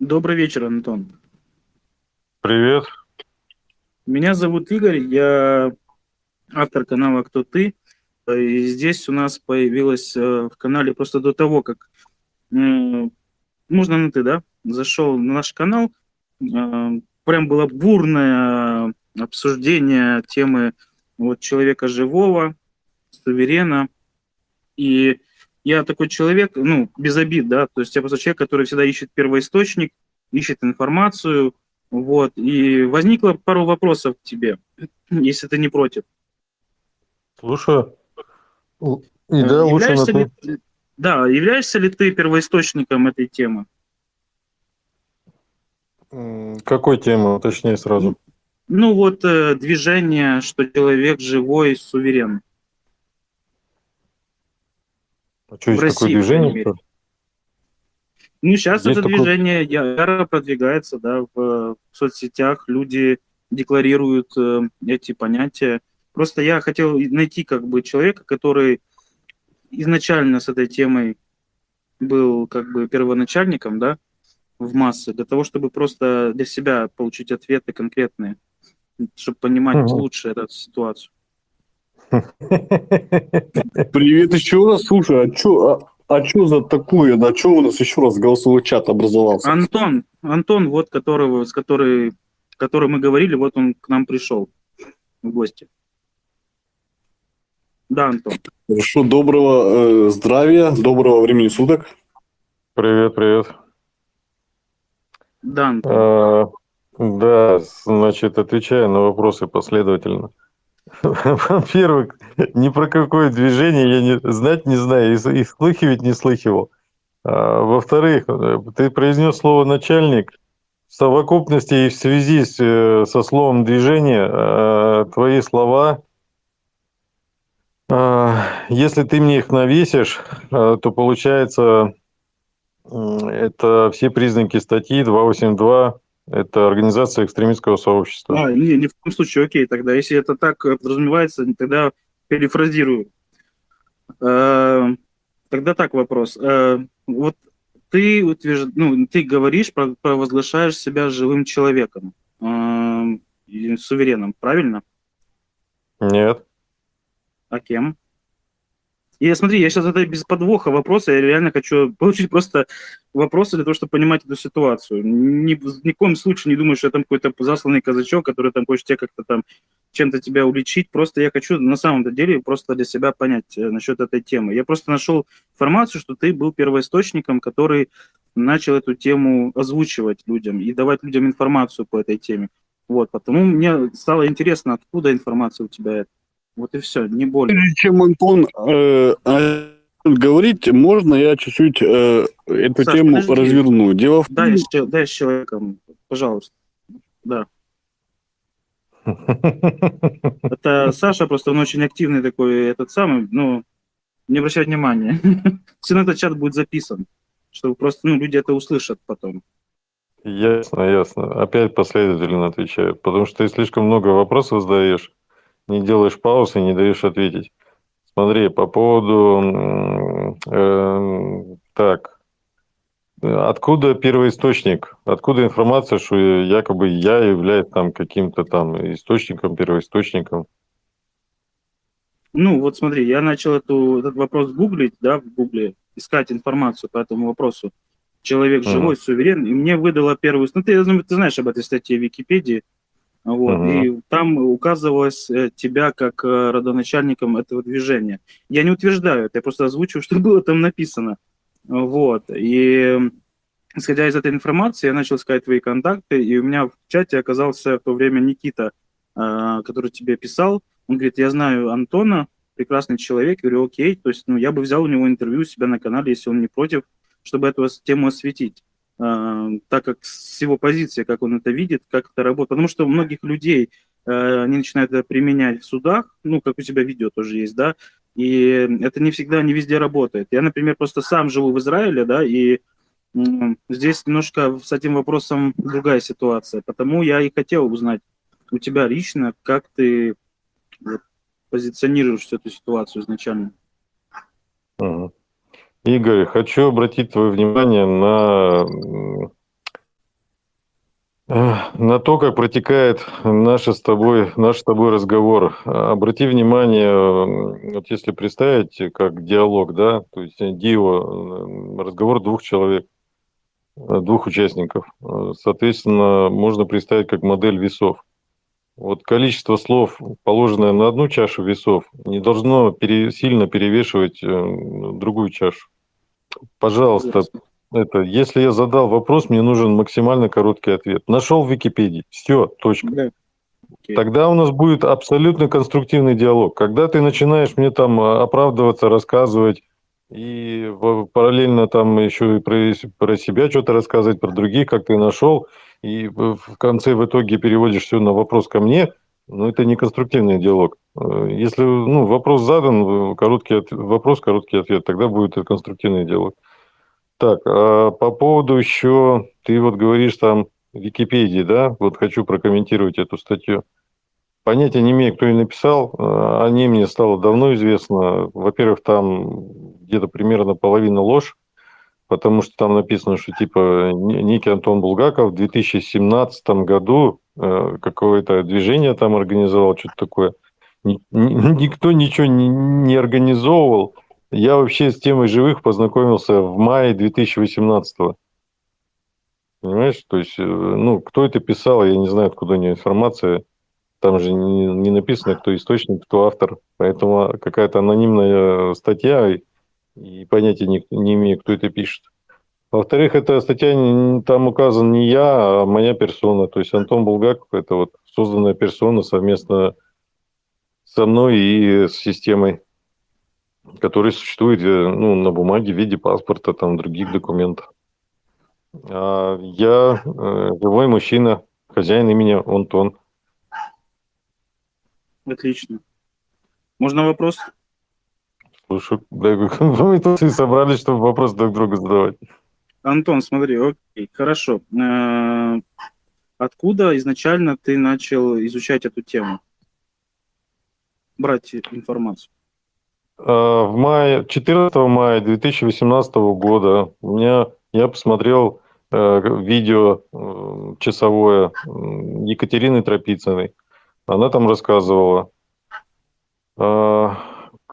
Добрый вечер, Антон. Привет. Меня зовут Игорь, я автор канала «Кто ты?». И здесь у нас появилось э, в канале просто до того, как э, можно на ты, да, зашел на наш канал, э, прям было бурное обсуждение темы вот человека живого, суверена. И я такой человек, ну, без обид, да, то есть я просто человек, который всегда ищет первоисточник, ищет информацию, вот, и возникло пару вопросов к тебе, если ты не против. Слушаю. И да, лучше на ли, Да, являешься ли ты первоисточником этой темы? Какой темы, точнее сразу? Ну вот э, движение, что человек живой, суверен. А что, есть России, такое движение? Ну, сейчас есть это такое... движение яро продвигается, да, в, соцсетях люди декларируют э, эти понятия. Просто я хотел найти как бы человека, который изначально с этой темой был как бы первоначальником, да, в массы, для того, чтобы просто для себя получить ответы конкретные, чтобы понимать угу. лучше эту ситуацию. Привет еще раз. Слушай, а что а, а чё за такое? На что у нас еще раз голосовой чат образовался? Антон, Антон, вот которого, с которой, который мы говорили, вот он к нам пришел в гости. Да, Антон. Хорошо, доброго э, здравия, доброго времени суток. Привет, привет. Да, Антон. А, да, значит, отвечаю на вопросы последовательно. Во-первых, ни про какое движение я не, знать не знаю, и, и слыхивать не слыхивал. А, во-вторых, ты произнес слово «начальник». В совокупности и в связи с, э, со словом «движение» а, твои слова, а, если ты мне их навесишь, то получается, это все признаки статьи 282 это организация экстремистского сообщества. А, не, ни в коем случае, окей, тогда, если это так подразумевается, тогда перефразирую. Э, тогда так вопрос. Э, вот ты утвержд... ну, ты говоришь, провозглашаешь себя живым человеком, э, сувереном, правильно? Нет. А кем? И смотри, я сейчас это без подвоха вопроса, я реально хочу получить просто вопросы для того, чтобы понимать эту ситуацию. Ни, ни в коем случае не думаю, что я там какой-то засланный казачок, который там хочет тебя как-то там чем-то тебя уличить. Просто я хочу на самом деле просто для себя понять э, насчет этой темы. Я просто нашел информацию, что ты был первоисточником, который начал эту тему озвучивать людям и давать людям информацию по этой теме. Вот, потому мне стало интересно, откуда информация у тебя это. Вот и все, не более. Прежде чем Антон э, говорить, можно я чуть-чуть э, эту Саш, тему подожди. разверну? Дело в дай, том... дай с человеком, пожалуйста. Да. Это Саша, просто он очень активный такой, этот самый, ну, не обращай внимания. Все равно этот чат будет записан, чтобы просто, ну, люди это услышат потом. Ясно, ясно. Опять последовательно отвечаю, потому что ты слишком много вопросов задаешь не делаешь паузы, не даешь ответить. Смотри, по поводу... Э, так, откуда первоисточник? Откуда информация, что якобы я являюсь там каким-то там источником, первоисточником? Ну, вот смотри, я начал эту, этот вопрос гуглить, да, в гугле, искать информацию по этому вопросу. Человек живой, mm. суверен, и мне выдала первую... Ну, ты, ты знаешь об этой статье в Википедии, вот, uh-huh. И там указывалось э, тебя как э, родоначальником этого движения. Я не утверждаю это, я просто озвучиваю, что было там написано. Вот. И исходя из этой информации, я начал искать твои контакты, и у меня в чате оказался в то время Никита, э, который тебе писал. Он говорит, я знаю Антона, прекрасный человек. Я говорю, окей, то есть ну, я бы взял у него интервью у себя на канале, если он не против, чтобы эту тему осветить. А, так как с его позиции, как он это видит, как это работает. Потому что у многих людей э, они начинают это применять в судах, ну, как у тебя видео тоже есть, да, и это не всегда, не везде работает. Я, например, просто сам живу в Израиле, да, и здесь немножко с этим вопросом другая ситуация. Потому я и хотел узнать у тебя лично, как ты позиционируешь всю эту ситуацию изначально. Игорь, хочу обратить твое внимание на на то, как протекает наш с тобой, наш с тобой разговор. Обрати внимание, вот если представить как диалог, да, то есть дио, разговор двух человек, двух участников. Соответственно, можно представить как модель весов. Вот количество слов, положенное на одну чашу весов, не должно пере, сильно перевешивать э, другую чашу. Пожалуйста, это, если я задал вопрос, мне нужен максимально короткий ответ. Нашел в Википедии. Все, точка. Да. Тогда у нас будет абсолютно конструктивный диалог. Когда ты начинаешь мне там а, оправдываться, рассказывать, и параллельно там еще и про, про себя что-то рассказывать, про других, как ты нашел, и в конце в итоге переводишь все на вопрос ко мне, ну, это не конструктивный диалог. Э, если ну, вопрос задан, короткий вопрос, короткий ответ, тогда будет конструктивный диалог. Так, а по поводу еще, ты вот говоришь там Википедии, да, вот хочу прокомментировать эту статью. Понятия не имею, кто ее написал, а, о ней мне стало давно известно. Во-первых, там где-то примерно половина ложь, потому что там написано, что типа некий Антон Булгаков в 2017 году э, какое-то движение там организовал, что-то такое. Никто ничего не, организовывал. Я вообще с темой живых познакомился в мае 2018 -го. Понимаешь? То есть, э, ну, кто это писал, я не знаю, откуда у него информация. Там же не, не написано, кто источник, кто автор. Поэтому какая-то анонимная статья, и понятия не, не имею, кто это пишет. Во-вторых, эта статья, там указан не я, а моя персона. То есть Антон Булгаков – это вот созданная персона совместно со мной и с системой который существует э, ну, на бумаге в виде паспорта, там, других документов. А я э, живой мужчина, хозяин имени Антон. Отлично. Можно вопрос? Слушай, да, мы тут и собрались, чтобы вопрос друг другу задавать. Антон, смотри, окей, хорошо. Э, откуда изначально ты начал изучать эту тему? Брать информацию? А, в мае, 14 мая 2018 года у меня, я посмотрел э, видео э, часовое Екатерины Тропицыной. Она там рассказывала, э,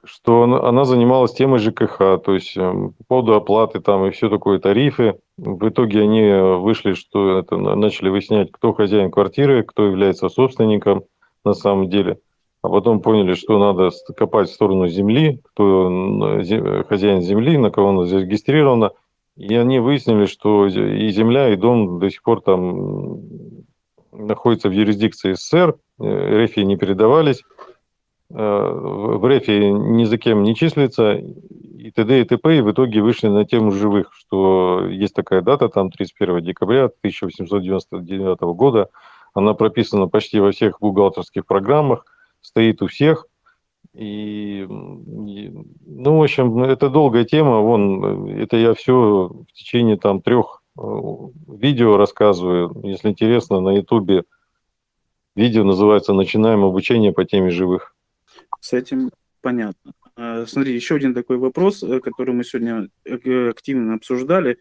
что она занималась темой ЖКХ, то есть по поводу оплаты там и все такое, тарифы. В итоге они вышли, что это начали выяснять, кто хозяин квартиры, кто является собственником на самом деле – а потом поняли, что надо копать в сторону земли, кто хозяин земли, на кого она зарегистрирована. И они выяснили, что и земля, и дом до сих пор там находятся в юрисдикции СССР, э, РФ не передавались, э, в РФ ни за кем не числится, и т.д. и т.п. И в итоге вышли на тему живых, что есть такая дата, там 31 декабря 1899 года, она прописана почти во всех бухгалтерских программах, стоит у всех. И, ну, в общем, это долгая тема. Вон, это я все в течение там трех э, видео рассказываю. Если интересно, на Ютубе видео называется «Начинаем обучение по теме живых». С этим понятно. А, смотри, еще один такой вопрос, э, который мы сегодня э, активно обсуждали.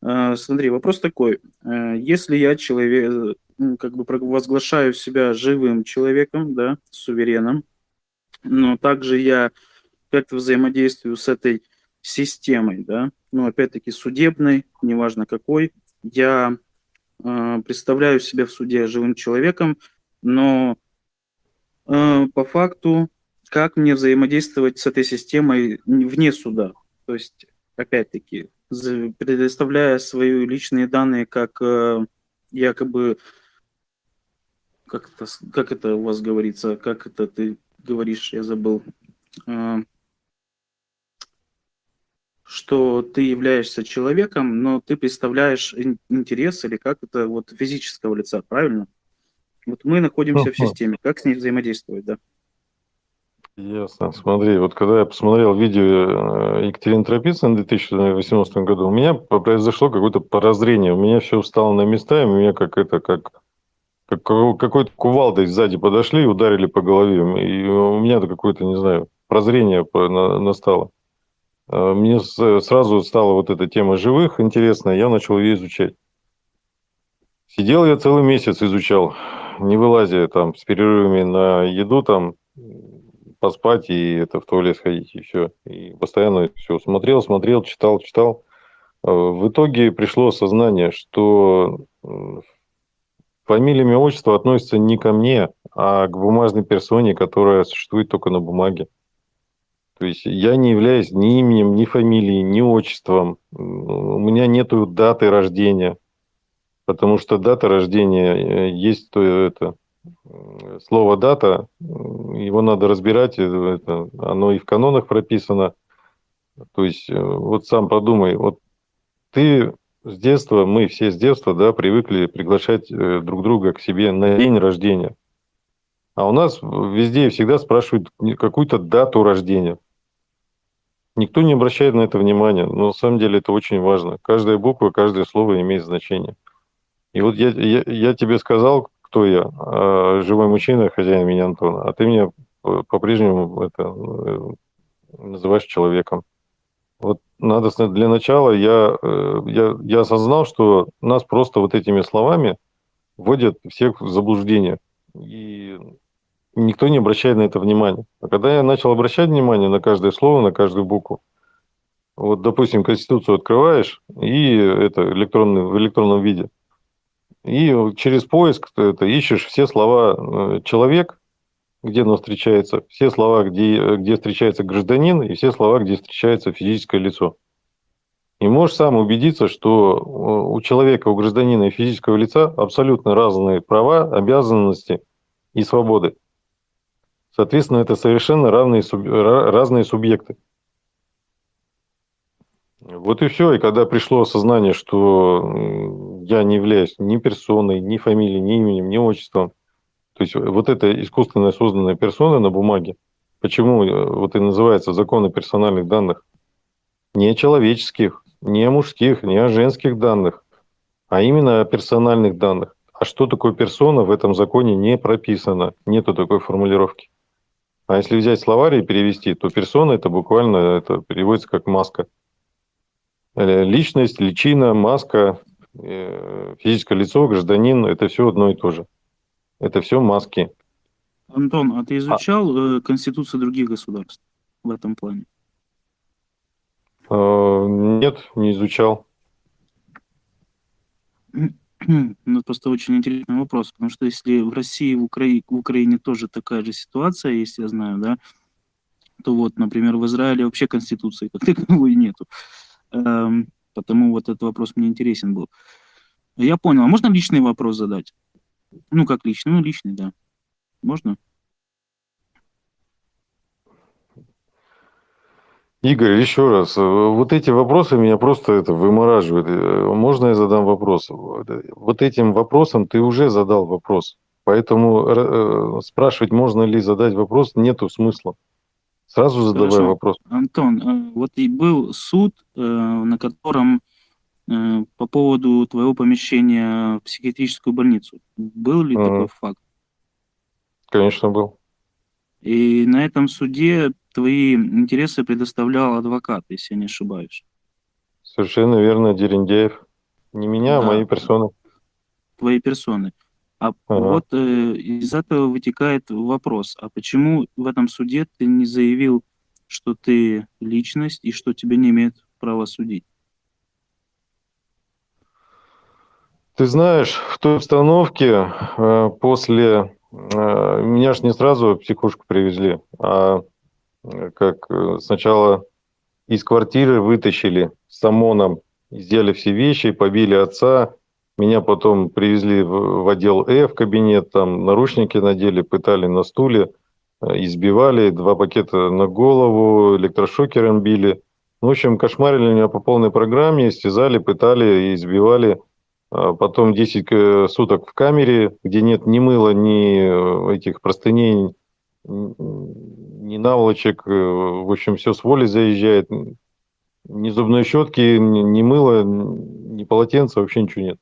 А, смотри, вопрос такой. Если я человек, как бы возглашаю себя живым человеком, да, сувереном, но также я как-то взаимодействую с этой системой, да, ну, опять-таки, судебной, неважно какой, я э, представляю себя в суде живым человеком, но э, по факту, как мне взаимодействовать с этой системой вне суда, то есть, опять-таки, предоставляя свои личные данные как э, якобы как это, как это у вас говорится, как это ты говоришь, я забыл, а, что ты являешься человеком, но ты представляешь интерес или как это вот физического лица, правильно? Вот мы находимся в системе, как с ней взаимодействовать, да? Ясно. Смотри, вот когда я посмотрел видео э, Екатерины Тропицыной в 2018 году, у меня произошло какое-то прозрение. У меня все встало на места, и меня как это, как как какой-то кувалдой сзади подошли и ударили по голове. И у меня-то какое-то, не знаю, прозрение настало. А, мне сразу стала вот эта тема живых интересная, я начал ее изучать. Сидел я целый месяц, изучал, не вылазя там с перерывами на еду, там поспать и это в туалет сходить, и все. И постоянно все смотрел, смотрел, читал, читал. Э, в итоге пришло осознание, что фамилия, имя, отчество относится не ко мне, а к бумажной персоне, которая существует только на бумаге. То есть я не являюсь ни именем, ни фамилией, ни отчеством. У меня нету даты рождения, потому что дата рождения э, есть то это слово дата, его надо разбирать, это, оно и в канонах прописано. То есть э, вот сам подумай, вот ты с детства, мы все с детства, да, привыкли приглашать э, друг друга к себе на день рождения. А у нас везде и всегда спрашивают какую-то дату рождения. Никто не обращает на это внимания, но на самом деле это очень важно. Каждая буква, каждое слово имеет значение. И вот я, я, я тебе сказал, кто я, а, живой мужчина, хозяин меня Антон, а ты меня по-прежнему это, э, называешь человеком. Вот надо для начала я, э, я, я осознал, что нас просто вот этими словами вводят всех в заблуждение. И никто не обращает на это внимания. А когда я начал обращать внимание на каждое слово, на каждую букву, вот, допустим, Конституцию открываешь, и это электронный, в электронном виде, и через поиск ты это, ищешь все слова э, «человек», где оно встречается, все слова, где, где встречается гражданин, и все слова, где встречается физическое лицо. И можешь сам убедиться, что у человека, у гражданина и физического лица абсолютно разные права, обязанности и свободы. Соответственно, это совершенно равные, разные субъекты. Вот и все. И когда пришло осознание, что я не являюсь ни персоной, ни фамилией, ни именем, ни отчеством, то есть вот эта искусственно созданная персона на бумаге, почему э, вот и называется закон о персональных данных, не человеческих, не мужских, не женских данных, а именно о персональных данных. А что такое персона в этом законе не прописано, нету такой формулировки. А если взять словарь и перевести, то персона это буквально это переводится как маска. Э, личность, личина, маска, физическое лицо, гражданин – это все одно и то же. Это все маски. Антон, а ты изучал а... Конституцию других государств в этом плане? Нет, не изучал. Ну, просто очень интересный вопрос, потому что если в России, в, Укра... в Украине тоже такая же ситуация, если я знаю, да, то вот, например, в Израиле вообще конституции как таковой нету. Потому вот этот вопрос мне интересен был. Я понял. А можно личный вопрос задать? Ну, как личный? Ну, личный, да. Можно? Игорь, еще раз, э, вот эти вопросы меня просто это вымораживают. Э, можно я задам вопрос? Вот этим вопросом ты уже задал вопрос. Поэтому э, спрашивать, можно ли задать вопрос, нету смысла. Сразу задавай Хорошо. вопрос. Антон, вот и был суд, на котором по поводу твоего помещения в психиатрическую больницу. Был ли mm. такой факт? Конечно, был. И на этом суде твои интересы предоставлял адвокат, если я не ошибаюсь. Совершенно верно, Дерендеев. Не меня, а да. а мои персоны. Твои персоны. А ага. вот э, из этого вытекает вопрос, а почему в этом суде ты не заявил, что ты личность и что тебя не имеет права судить? Ты знаешь, в той обстановке э, после... Э, меня же не сразу в психушку привезли, а как э, сначала из квартиры вытащили с ОМОНом, сделали все вещи, побили отца, меня потом привезли в, отдел Э, в кабинет, там наручники надели, пытали на стуле, э, избивали, два пакета на голову, электрошокером били. Ну, в общем, кошмарили меня по полной программе, истязали, пытали избивали. А потом 10 э, суток в камере, где нет ни мыла, ни этих простыней, ни наволочек, э, в общем, все с воли заезжает. Ни зубной щетки, ни мыла, ни полотенца, вообще ничего нет.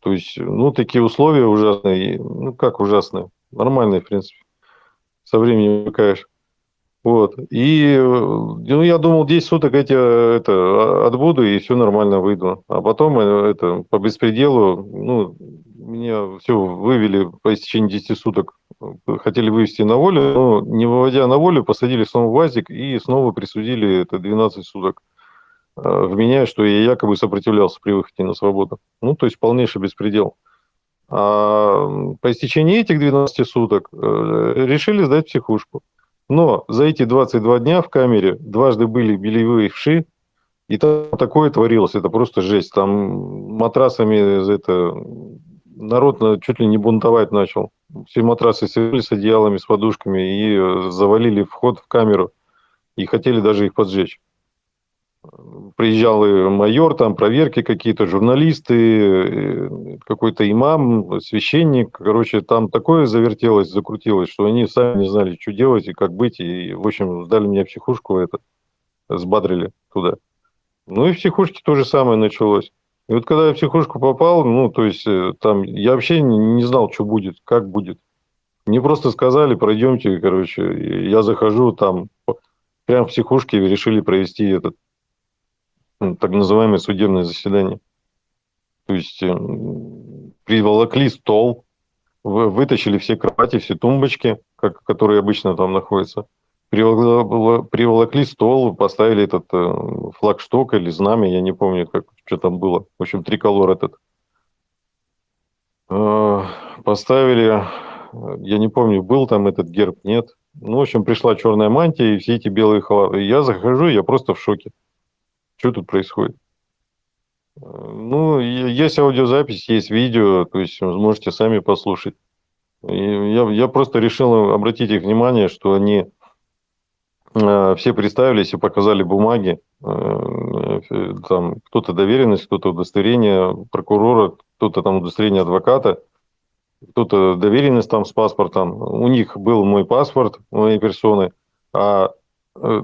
То есть, ну, такие условия ужасные. Ну, как ужасные? Нормальные, в принципе. Со временем привыкаешь. Вот. И ну, я думал, 10 суток эти это, отбуду, и все нормально выйду. А потом это, по беспределу, ну, меня все вывели по истечении 10 суток. Хотели вывести на волю, но не выводя на волю, посадили снова в ВАЗик и снова присудили это 12 суток. Вменяя, что я якобы сопротивлялся при выходе на свободу. Ну, то есть полнейший беспредел. А по истечении этих 12 суток э, решили сдать психушку. Но за эти 22 дня в камере дважды были белевые вши, и там такое творилось, это просто жесть. Там матрасами это, народ чуть ли не бунтовать начал. Все матрасы сели с одеялами, с подушками и э, завалили вход в камеру. И хотели даже их поджечь приезжал майор, там проверки какие-то, журналисты, э, какой-то имам, священник. Короче, там такое завертелось, закрутилось, что они сами не знали, что делать и как быть. И, в общем, сдали в психушку, это, сбадрили туда. Ну и в психушке то же самое началось. И вот когда я в психушку попал, ну, то есть, э, там, я вообще не знал, что будет, как будет. Мне просто сказали, пройдемте, короче, я захожу там, прям в психушке решили провести этот так называемое судебное заседание. То есть э, приволокли стол, вытащили все кровати, все тумбочки, как, которые обычно там находятся, приволокли стол, поставили этот э, флагшток или знамя, я не помню, как, что там было. В общем, триколор этот. Э, поставили, я не помню, был там этот герб, нет. Ну, в общем, пришла черная мантия и все эти белые халаты. Я захожу, я просто в шоке. Что тут происходит? Ну, есть аудиозапись, есть видео, то есть можете сами послушать. я, я просто решил обратить их внимание, что они э, все представились и показали бумаги. Э, там кто-то доверенность, кто-то удостоверение прокурора, кто-то там удостоверение адвоката, кто-то доверенность там с паспортом. У них был мой паспорт, моей персоны, а э,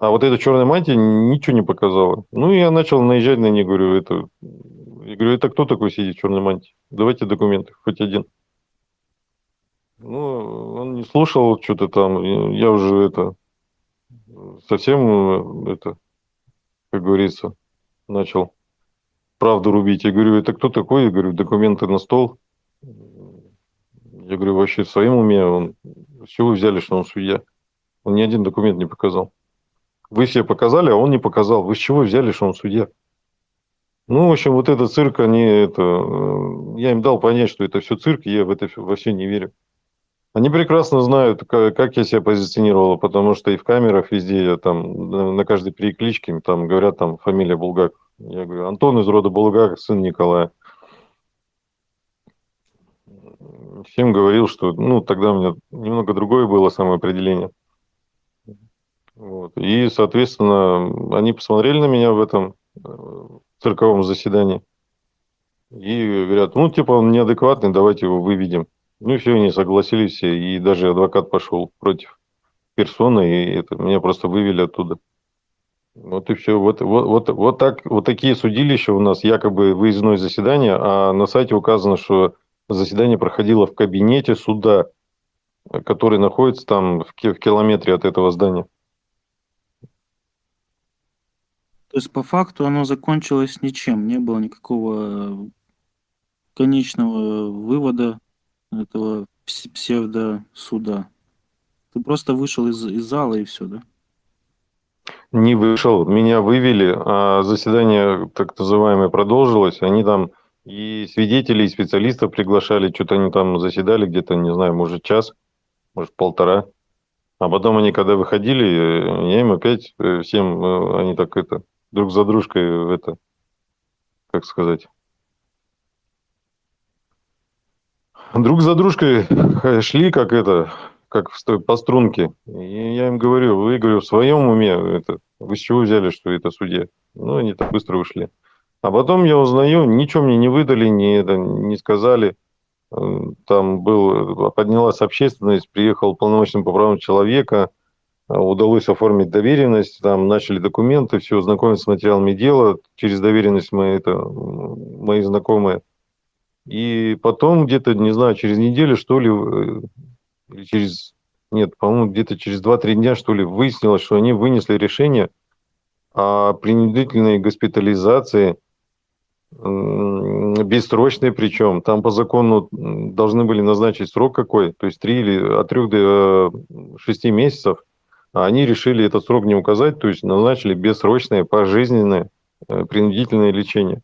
а вот эта черная мантия ничего не показала. Ну, я начал наезжать на нее, говорю, это... Я говорю, это кто такой сидит в черной мантии? Давайте документы, хоть один. Ну, он не слушал что-то там. Я уже это... Совсем это, как говорится, начал правду рубить. Я говорю, это кто такой? Я говорю, документы на стол. Я говорю, вообще в своем уме, он, с чего вы взяли, что он судья? Он ни один документ не показал. Вы все показали, а он не показал. Вы с чего взяли, что он судья? Ну, в общем, вот этот цирк, они это... Э, я им дал понять, что это все цирк, я в это во все не верю. Они прекрасно знают, как я себя позиционировал, потому что и в камерах везде, я там на каждой перекличке, там говорят, там фамилия Булгаков. Я говорю, Антон из рода Булгаков, сын Николая. Всем говорил, что, ну, тогда у меня немного другое было самоопределение. Вот. И, соответственно, они посмотрели на меня в этом э, цирковом заседании и говорят, ну, типа, он неадекватный, давайте его выведем. Ну, и все, они согласились все, и даже адвокат пошел против персоны, и это, меня просто вывели оттуда. Вот и все. Вот, вот, вот, вот, так, вот такие судилища у нас, якобы выездное заседание, а на сайте указано, что заседание проходило в кабинете суда, который находится там в километре от этого здания. То есть по факту оно закончилось ничем, не было никакого конечного вывода этого псевдосуда. Ты просто вышел из, из зала и все, да? Не вышел, меня вывели, а заседание так называемое продолжилось. Они там и свидетелей, и специалистов приглашали, что-то они там заседали где-то, не знаю, может час, может полтора. А потом они, когда выходили, я им опять э, всем, э, они так это, друг за дружкой это, как сказать, друг за дружкой шли, как это, как по струнке. И я им говорю, вы, говорю, в своем уме, это, вы с чего взяли, что это судья? Ну, они так быстро ушли. А потом я узнаю, ничего мне не выдали, не, это, не сказали. Там был, поднялась общественность, приехал полномочный по правам человека, удалось оформить доверенность, там начали документы, все, знакомиться с материалами дела, через доверенность мы это, мои знакомые. И потом где-то, не знаю, через неделю, что ли, э, или через нет, по-моему, где-то через 2-3 дня, что ли, выяснилось, что они вынесли решение о принудительной госпитализации, бессрочной причем. Там по закону должны были назначить срок какой, то есть 3 или от 3 до 6 э, месяцев. А они решили этот срок не указать, то есть назначили бессрочное, пожизненное э, принудительное лечение.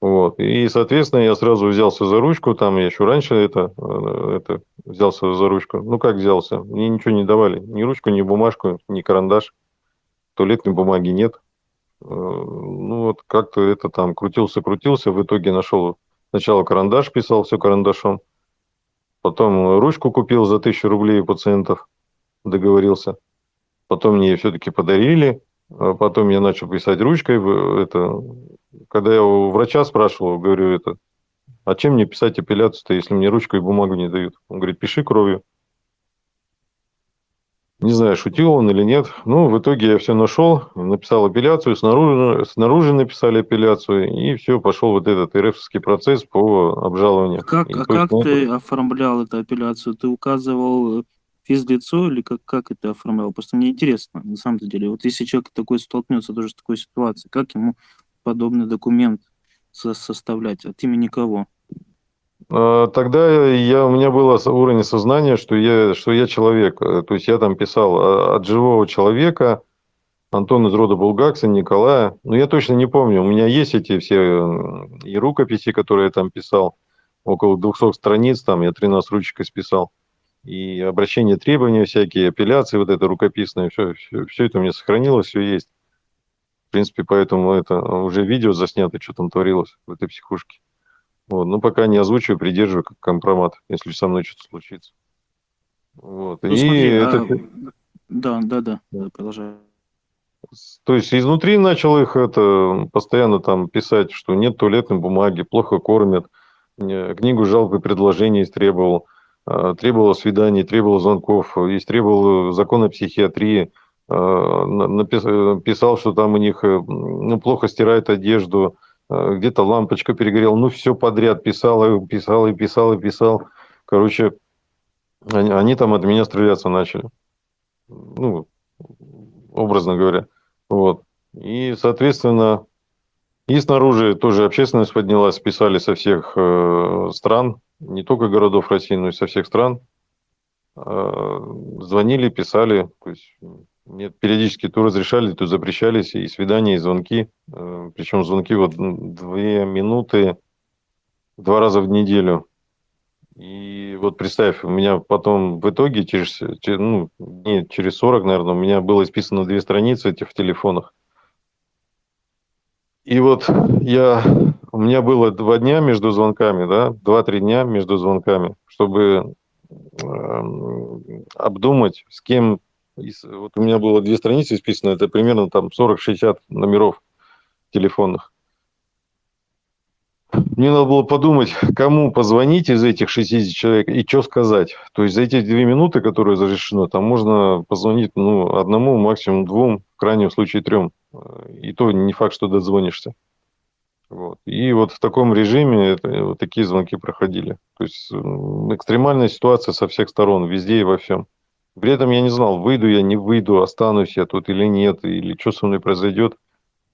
Вот. И, соответственно, я сразу взялся за ручку, там я еще раньше это, э, это взялся за ручку. Ну, как взялся? Мне ничего не давали. Ни ручку, ни бумажку, ни карандаш. Туалетной бумаги нет. Э, ну, вот как-то это там крутился-крутился. В итоге нашел сначала карандаш, писал все карандашом. Потом ручку купил за тысячу рублей у пациентов. Договорился. Потом мне все-таки подарили. А потом я начал писать ручкой. Это когда я у врача спрашивал, говорю, это, а чем мне писать апелляцию-то, если мне ручку и бумагу не дают? Он говорит, пиши кровью. Не знаю, шутил он или нет. Ну, в итоге я все нашел, написал апелляцию, снаружи, снаружи написали апелляцию, и все, пошел вот этот РФский процесс по обжалованию. Как, и, а как ты оформлял эту апелляцию? Ты указывал физлицо или как, как это оформлял? Просто мне интересно, на самом деле. Вот если человек такой столкнется тоже с такой ситуацией, как ему подобный документ со составлять? От имени кого? А, тогда я, у меня было уровень сознания, что я, что я человек. Э, то есть я там писал а, от живого человека, Антон из рода Булгакса, Николая. Но я точно не помню. У меня есть эти все и рукописи, которые я там писал. Около 200 страниц, там я 13 ручек списал. И обращения, требования всякие, апелляции, вот это рукописное, все, все, все это у меня сохранилось, все есть принципе, поэтому это уже видео заснято, что там творилось в этой психушке. Вот. Ну, пока не озвучиваю, придерживаю как компромат, если со мной что-то случится. Вот. Ну, И смотри, это... а... Да, да, да, да, продолжаю. То есть изнутри начал их это постоянно там писать, что нет туалетной бумаги, плохо кормят, книгу жалоб и предложений истребовал, а, требовал свиданий, требовал звонков, истребовал закон о психиатрии, Э, написал, что там у них э, ну, плохо стирает одежду, э, где-то лампочка перегорела, ну все подряд писал, и писал, и писал, и писал. Короче, они, они там от меня стреляться начали. Ну, образно говоря. Вот. И, соответственно, и снаружи тоже общественность поднялась, писали со всех э, стран, не только городов России, но и со всех стран. Э, звонили, писали. То есть нет, периодически то разрешали, то запрещались и свидания, и звонки. Э, Причем звонки вот две минуты, два раза в неделю. И вот представь, у меня потом в итоге через, ну, не, через 40, наверное, у меня было исписано две страницы этих в телефонах. И вот я, у меня было два дня между звонками, да, два-три дня между звонками, чтобы э, обдумать, с кем вот у меня было две страницы исписано, это примерно там 40-60 номеров телефонных. Мне надо было подумать, кому позвонить из этих 60 человек и что сказать. То есть за эти две минуты, которые разрешено, там можно позвонить ну, одному, максимум двум, в крайнем случае трем. И то не факт, что дозвонишься. Вот. И вот в таком режиме это, вот такие звонки проходили. То есть экстремальная ситуация со всех сторон, везде и во всем. При этом я не знал, выйду я, не выйду, останусь я тут или нет, или что со мной произойдет.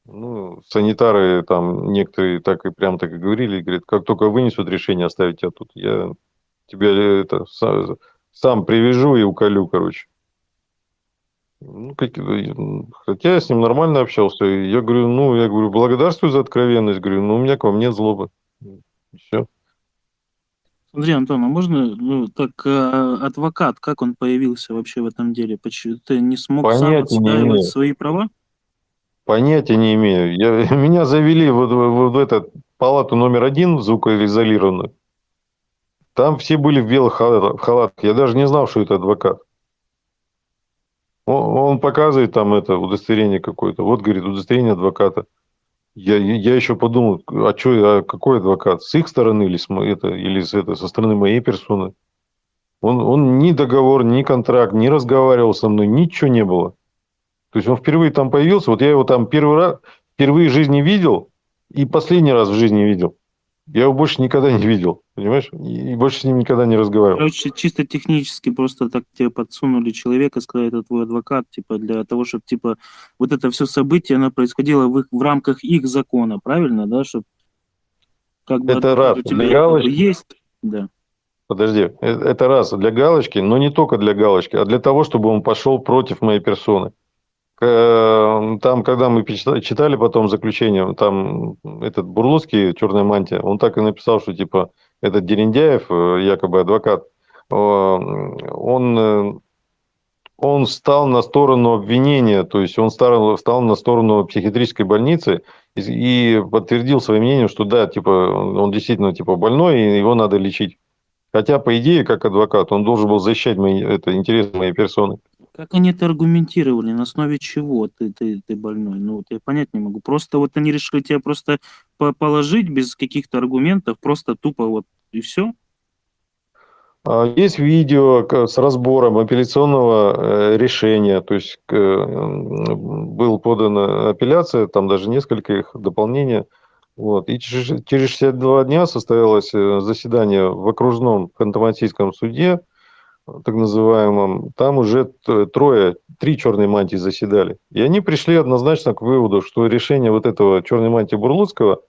Ну, санитары там некоторые так и прям так и говорили, говорят, как только вынесут решение оставить тебя тут, я тебя это сам, сам привяжу и уколю, короче. Ну, как, хотя я с ним нормально общался. Я говорю, ну, я говорю, благодарствую за откровенность. Говорю, ну, у меня к вам нет злобы. Все. Смотри, Антон, а можно, ну, так, э, адвокат, как он появился вообще в этом деле? Почему ты не смог сам Понятия не имею. свои права? Понятия не имею. Я, меня завели вот, вот в эту палату номер один, звукоизолированную. Там все были в белых халатах. Я даже не знал, что это адвокат. Он, он показывает там это удостоверение какое-то. Вот, говорит, удостоверение адвоката. Я, я еще подумал, а что, а какой адвокат? С их стороны или, с, это, или с, это, со стороны моей персоны? Он, он ни договор, ни контракт, не разговаривал со мной, ничего не было. То есть он впервые там появился, вот я его там первый раз, впервые в жизни видел и последний раз в жизни видел. Я его больше никогда не видел, понимаешь? И больше с ним никогда не разговаривал. Короче, чисто технически просто так тебе подсунули человека, сказали, это твой адвокат, типа, для того, чтобы, типа, вот это все событие, оно происходило в, их, в рамках их закона, правильно, да, чтобы как бы Это раз. у тебя Для галочки. есть, да. Подожди, э, это раз для галочки, но не только для галочки, а для того, чтобы он пошел против моей персоны. К- Там, когда мы читали потом заключение, там этот Бурлуцкий, черная мантия, он так и написал, что типа этот Дерендяев, э, якобы адвокат, э, он, э, он стал на сторону обвинения, то есть он стал, стал на сторону психиатрической больницы и, и подтвердил своим мнением, что да, типа он действительно типа больной и его надо лечить. Хотя, по идее, как адвокат, он должен был защищать мои, это, интересы моей персоны. Как они это аргументировали, на основе чего ты, ты, ты больной? Ну, вот я понять не могу. Просто вот они решили тебя просто по- положить без каких-то аргументов, просто тупо вот и все? А, Есть видео с разбором апелляционного э, решения, то есть был подана апелляция, там даже несколько их дополнения. Вот. И через через 62 дня состоялось э, заседание в окружном ханты-мансийском суде, так называемом. Там уже трое, три черные мантии заседали. И они пришли однозначно к выводу, что решение вот этого черной мантии Бурлуцкого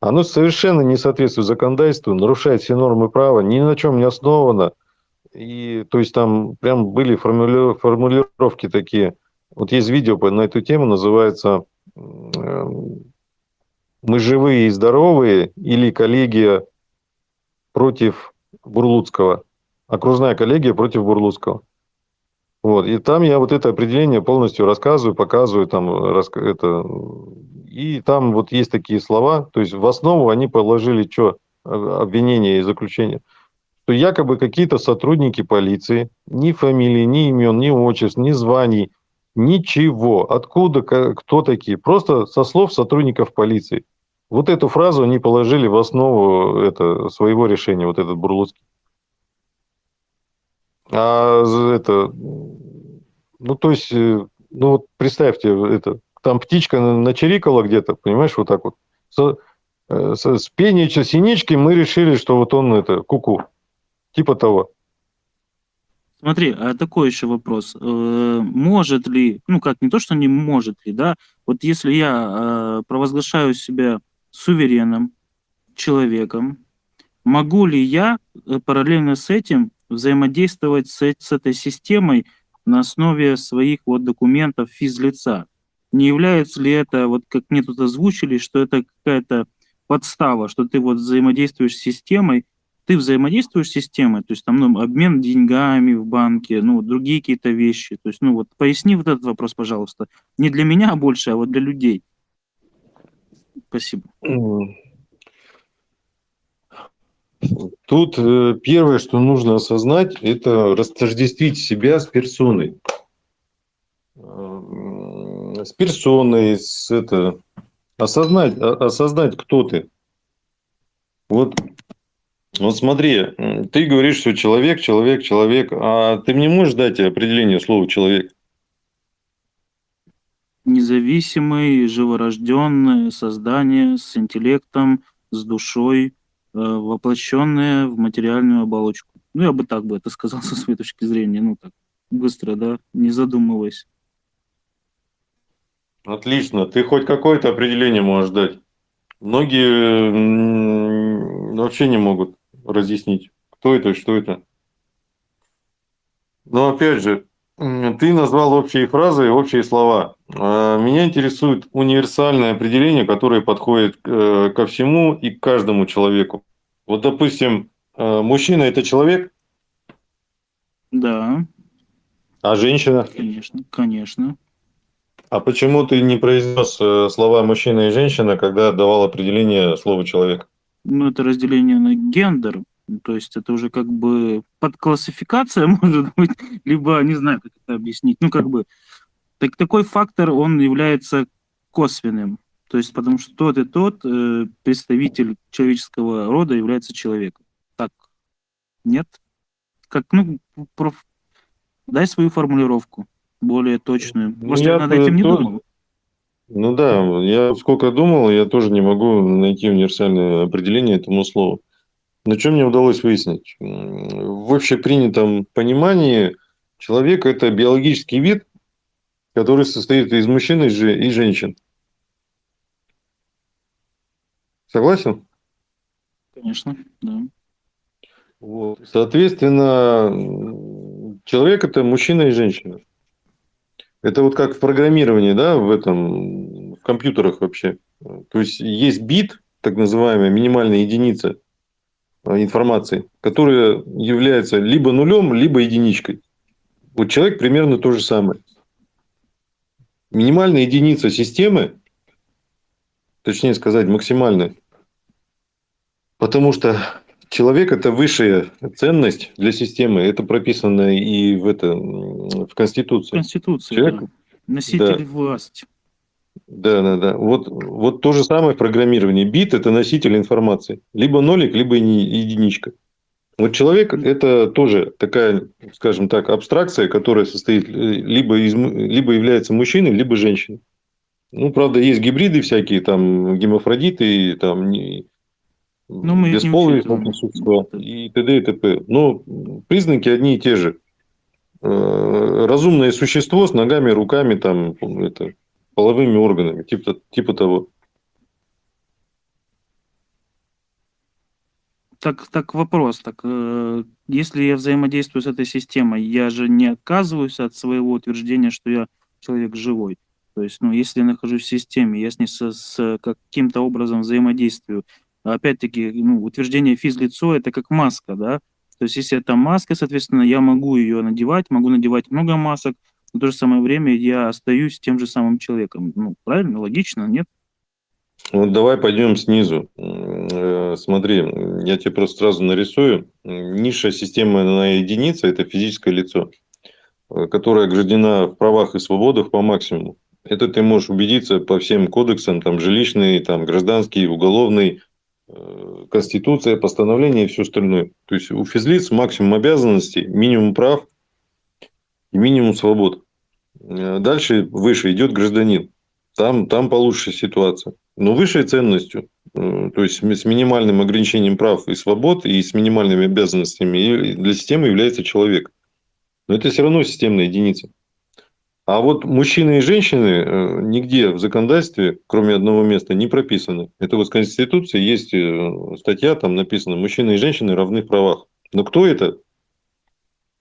оно совершенно не соответствует законодательству, нарушает все нормы права, ни на чем не основано. И, то есть там прям были формули- формулировки такие. Вот есть видео на эту тему, называется м, «Мы живые и здоровые» или «Коллегия против Бурлуцкого». Окружная коллегия против Бурлуцкого. Вот. И там я вот это определение полностью рассказываю, показываю, там, раска- это, и там вот есть такие слова, то есть в основу они положили что? Обвинение и заключение. Что якобы какие-то сотрудники полиции, ни фамилии, ни имен, ни отчеств, ни званий, ничего. Откуда, кто такие? Просто со слов сотрудников полиции. Вот эту фразу они положили в основу это, своего решения, вот этот Бурлуцкий. А это, ну то есть, э, ну вот представьте, это, там птичка на- начирикала где-то, понимаешь, вот так вот. Э, с, с пением синички мы решили, что вот он это, куку. Типа того. Смотри, а такой еще вопрос. Э, Может ли, ну как, не то, что не может ли, да, вот если я провозглашаю себя суверенным человеком, могу ли я параллельно с этим взаимодействовать с, с этой системой на основе своих вот документов физлица? Не является ли это, вот как мне тут озвучили, что это какая-то подстава, что ты вот взаимодействуешь с системой, ты взаимодействуешь с системой, то есть там ну, обмен деньгами в банке, ну, другие какие-то вещи. То есть, ну, вот поясни вот этот вопрос, пожалуйста. Не для меня больше, а вот для людей. Спасибо. Тут э, первое, что нужно осознать, это растождествить себя с персоной. Э, С персоной, с это, осознать, о- осознать, кто ты. Вот, вот смотри, ты говоришь, что человек, человек, человек, а ты мне можешь дать определение слова человек? Независимый, живорожденное создание с интеллектом, с душой, э, воплощенное в материальную оболочку. Ну, я бы так бы это сказал со своей точки зрения. Ну, так, быстро, да, не задумываясь. Отлично. Ты хоть какое-то определение можешь дать. Многие вообще не могут разъяснить, кто это, что это. Но опять же, ты назвал общие фразы и общие слова. А Меня интересует универсальное определение, которое подходит э, ко всему и к каждому человеку. Вот, допустим, э, мужчина – это человек, Да, а женщина? конечно, конечно. А почему ты не произнес э, слова мужчина и женщина, когда давал определение слову человек? Ну, это разделение на гендер. То есть это уже как бы подклассификация, может быть, либо, не знаю, как это объяснить. Ну, как бы, так, такой фактор, он является косвенным. То есть потому что тот и тот э, представитель человеческого рода является человеком. Так, нет? Как, ну, проф- дай свою формулировку более точную. Ну, Может, я я над этим не тоже- думал? Ну да, я сколько думал, я тоже не могу найти универсальное определение этому слову. Но что мне удалось выяснить? В общепринятом понимании человек – это биологический вид, который состоит из мужчин и женщин. Согласен? Конечно, да. Вот. Соответственно, человек – это мужчина и женщина. Это вот как в программировании, да, в этом, в компьютерах вообще. То есть, есть бит, так называемая минимальная единица а, информации, которая является либо нулем, либо единичкой. Вот человек примерно то же самое. Минимальная единица системы, точнее сказать, максимальная, потому что человек – это высшая ценность для системы. Это прописано и в, это, в Конституции. Конституция, Человек, да. Носитель да. власти. Да, да, да. Вот, вот то же самое в программировании. Бит – это носитель информации. Либо нолик, либо единичка. Вот человек – это тоже такая, скажем так, абстракция, которая состоит либо, из, либо является мужчиной, либо женщиной. Ну, правда, есть гибриды всякие, там, гемофродиты, там, ну, мы бесполые существа и т.д. и т.п. Но признаки одни и те же. Э, разумное существо с ногами, руками, там, это, половыми органами, типа, типа того. Так, так вопрос, так, э, если я взаимодействую с этой системой, я же не отказываюсь от своего утверждения, что я человек живой. То есть, ну, если я нахожусь в системе, я с ней с, с каким-то образом взаимодействую, опять-таки, ну, утверждение физлицо – это как маска, да, то есть если это маска, соответственно, я могу ее надевать, могу надевать много масок, но в то же самое время я остаюсь тем же самым человеком. Ну, правильно, логично, нет? Вот давай пойдем снизу. Э, смотри, я тебе просто сразу нарисую. Низшая на единица – это физическое лицо, э, которое ограждена в правах и свободах по максимуму. Это ты можешь убедиться по всем кодексам, там, жилищный, там, гражданский, уголовный, Э, конституция, постановление и все остальное. То есть у физлиц максимум обязанностей, минимум прав и минимум свобод. Э, дальше выше идет гражданин. Там, там получше ситуация. Но высшей ценностью, э, то есть с минимальным ограничением прав и свобод, и с минимальными обязанностями для системы является человек. Но это все равно системная единица. А вот мужчины и женщины э, нигде в законодательстве, кроме одного места, не прописаны. Это вот в Конституции есть э, статья, там написано «Мужчины и женщины равны в правах». Но кто это?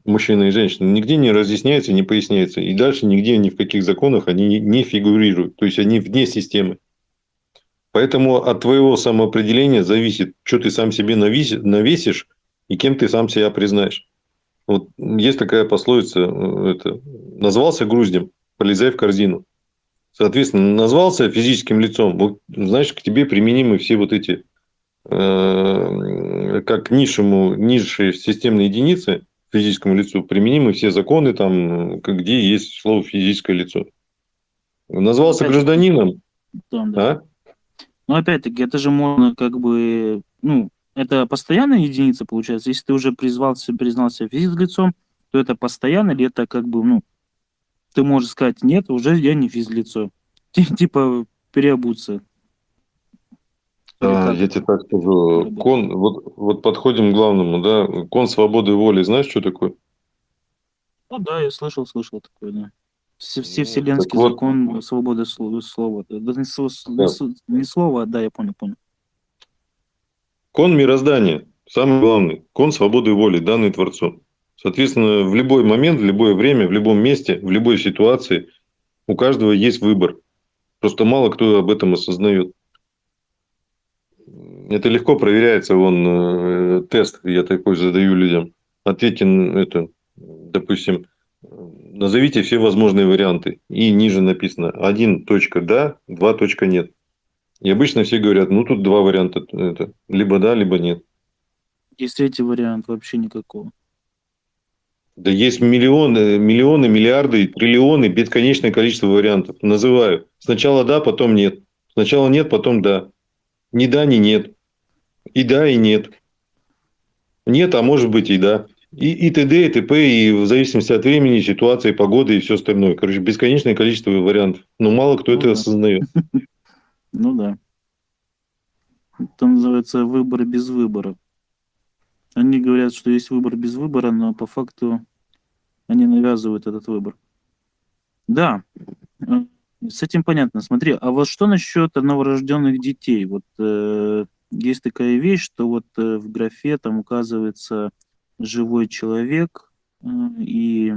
Мужчины и женщины. Нигде не разъясняется, не поясняется. И дальше нигде, ни в каких законах они не фигурируют. То есть, они вне системы. Поэтому от твоего самоопределения зависит, что ты сам себе навесишь и кем ты сам себя признаешь. Вот есть такая пословица, э, это, назвался груздем, полезай в корзину. Соответственно, назвался физическим лицом, вот, значит, к тебе применимы все вот эти, э, как низшему, низшие системные единицы физическому лицу, применимы все законы, там, где есть слово физическое лицо. Назвался опять гражданином. Да, да. А? Ну, опять-таки, это же можно как бы, ну, это постоянная единица, получается? Если ты уже призвался, признался физлицом, то это постоянно или это как бы, ну, ты можешь сказать, нет, уже я не физлицо. Типа переобуться. Да, я тебе так скажу. Кон, вот, вот подходим к главному, да. Кон свободы воли, знаешь, что такое? Ну да, я слышал, слышал такое, да. Все, все вселенский так закон вот, свободы слова. слова. Да, не, да. не слово, а да, я понял, понял. Кон мироздания, самый главный, кон свободы воли, данный Творцом. Соответственно, в любой момент, в любое время, в любом месте, в любой ситуации у каждого есть выбор. Просто мало кто об этом осознает. Это легко проверяется, вон э, тест я такой задаю людям. Ответьте на это, допустим, назовите все возможные варианты. И ниже написано один точка да, два точка нет. И обычно все говорят, ну тут два варианта, это, либо да, либо нет. Есть третий вариант, вообще никакого. Да есть миллионы, миллионы, миллиарды, триллионы, бесконечное количество вариантов. Называю. Сначала да, потом нет. Сначала нет, потом да. Ни да, ни нет. И да, и нет. Нет, а может быть и да. И, и т.д., и т.п., и в зависимости от времени, ситуации, погоды и все остальное. Короче, бесконечное количество вариантов. Но мало кто Ну это да. осознает. Ну да. Это называется выбор без выбора. Они говорят, что есть выбор без выбора, но по факту они навязывают этот выбор. Да, э, с этим понятно. Смотри, а вот что насчет новорожденных детей? Вот э, есть такая вещь, что вот э, в графе там указывается живой человек, э, и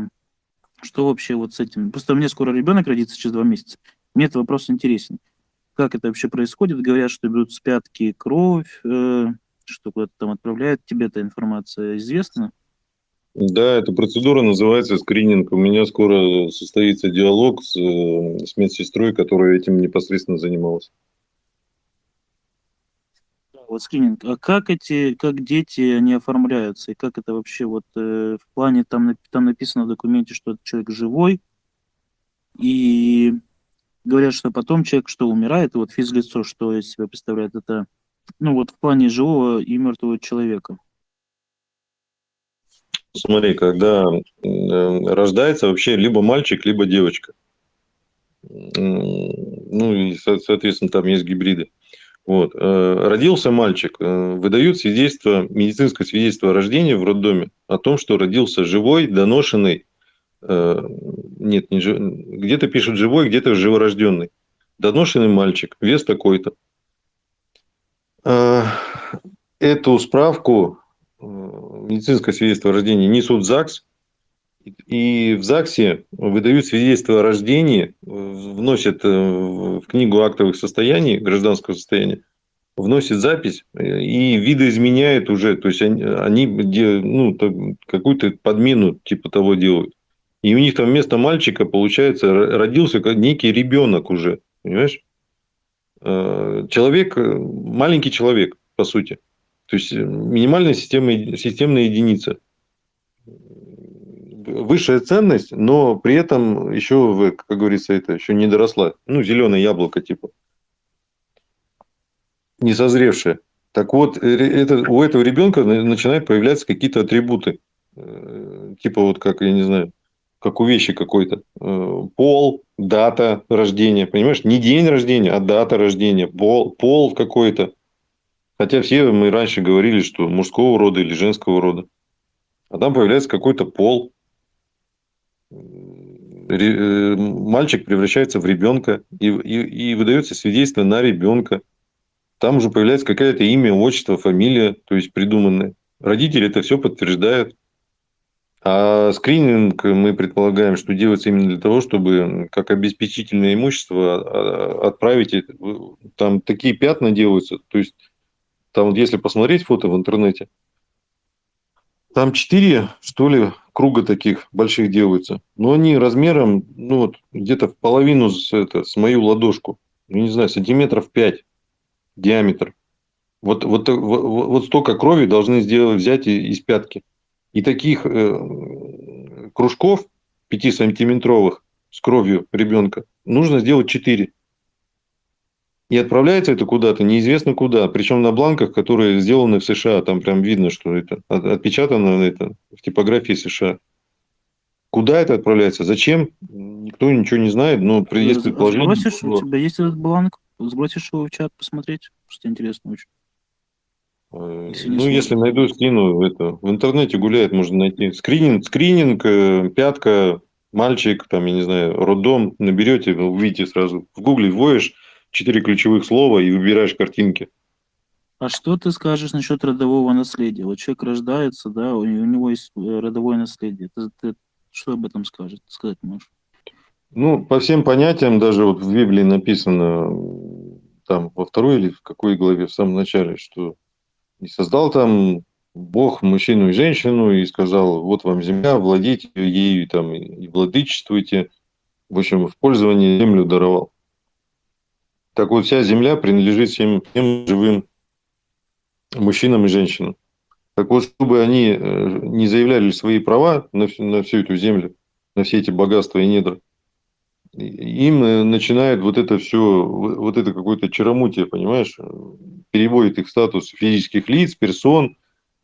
что вообще вот с этим? Просто меня скоро ребенок родится через два месяца. Мне этот вопрос интересен. Как это вообще происходит? Говорят, что берут с пятки кровь, э, что куда-то там отправляют. Тебе эта информация известна? Да, эта процедура называется скрининг. У меня скоро состоится диалог с, э, с медсестрой, которая этим непосредственно занималась. Вот скрининг. А как эти, как дети, они оформляются? И как это вообще вот э, в плане, там, там написано в документе, что этот человек живой, и говорят, что потом человек, что умирает, и вот физлицо, что из себя представляет, это, ну вот в плане живого и мертвого человека. Смотри, когда э, рождается вообще либо мальчик, либо девочка. Ну и, со- соответственно, там есть гибриды. Вот. э, Родился мальчик, э, выдают свидетельство, медицинское свидетельство о рождении в роддоме о том, что родился живой, доношенный, нет, не жи- где-то пишут живой, где-то живорожденный. Доношенный мальчик, вес такой-то. Э, Эту справку, э, медицинское свидетельство о рождении, несут в ЗАГС, и в ЗАГСе выдают свидетельство о рождении, э, вносят в книгу актовых состояний, гражданского состояния, вносят запись и видоизменяют уже, то есть они, они ну, какую-то подмену типа того делают. И у них там вместо мальчика, получается, родился некий ребенок уже, понимаешь? Э, Человек, э, маленький человек, по сути. То есть э, минимальная система, системная единица высшая ценность, но при этом еще, как говорится, это еще не доросла. Ну, зеленое яблоко типа. Не созревшее. Так вот, это, у этого ребенка на- начинают появляться какие-то атрибуты. Типа вот как, я не знаю, как у вещи какой-то. Э, Пол, дата рождения, понимаешь? Не день рождения, а дата рождения. Пол, пол какой-то. Хотя все мы раньше говорили, что мужского рода или женского рода. А там появляется какой-то пол, э, мальчик превращается в ребенка и, и, и выдается свидетельство на ребенка. Там уже появляется какое-то имя, отчество, фамилия, то есть придуманное. Родители это все подтверждают. А скрининг мы предполагаем, что делается именно для того, чтобы как обеспечительное имущество а, отправить. это. Там такие пятна делаются. То есть там если посмотреть фото в интернете, там четыре, что ли, круга таких больших делаются. Но они размером, ну вот, где-то в половину с, это, с мою ладошку. Ну, не знаю, сантиметров 5 диаметр. Вот, вот, вот, вот столько крови должны сделать, взять из пятки. И таких э, кружков 5-сантиметровых с кровью ребенка нужно сделать 4. И отправляется это куда-то, неизвестно куда. Причем на бланках, которые сделаны в США. Там прям видно, что это от- отпечатано это в типографии США. Куда это отправляется? Зачем? Никто ничего не знает, но при- есть предположение. Сбросишь, что- у тебя есть этот бланк? Сбросишь его в чат посмотреть? Просто интересно очень. Э, ну, если найду, скину. Это, в интернете гуляет, можно найти. Скрининг, скрининг, э, пятка, мальчик, там, я не знаю, роддом. Наберете, увидите сразу. В гугле вводишь четыре ключевых слова и выбираешь картинки. А что ты скажешь насчет родового наследия? Вот человек рождается, да, у, него есть э, родовое наследие. Ты, ты что об этом скажешь? Сказать можешь? Ну, по всем понятиям, даже вот в Библии написано, там, во второй или в какой главе, в самом начале, что и создал там Бог мужчину и женщину и сказал, вот вам земля, владейте ею там, и владычествуйте. В общем, в пользование землю даровал. Так вот, вся земля принадлежит всем, всем живым мужчинам и женщинам. Так вот, чтобы они э, не заявляли свои права на, всю- на всю эту землю, на все эти богатства и недра, им э, начинает вот это все, вот это какое-то чаромутие, понимаешь, э, переводит их статус физических лиц, персон,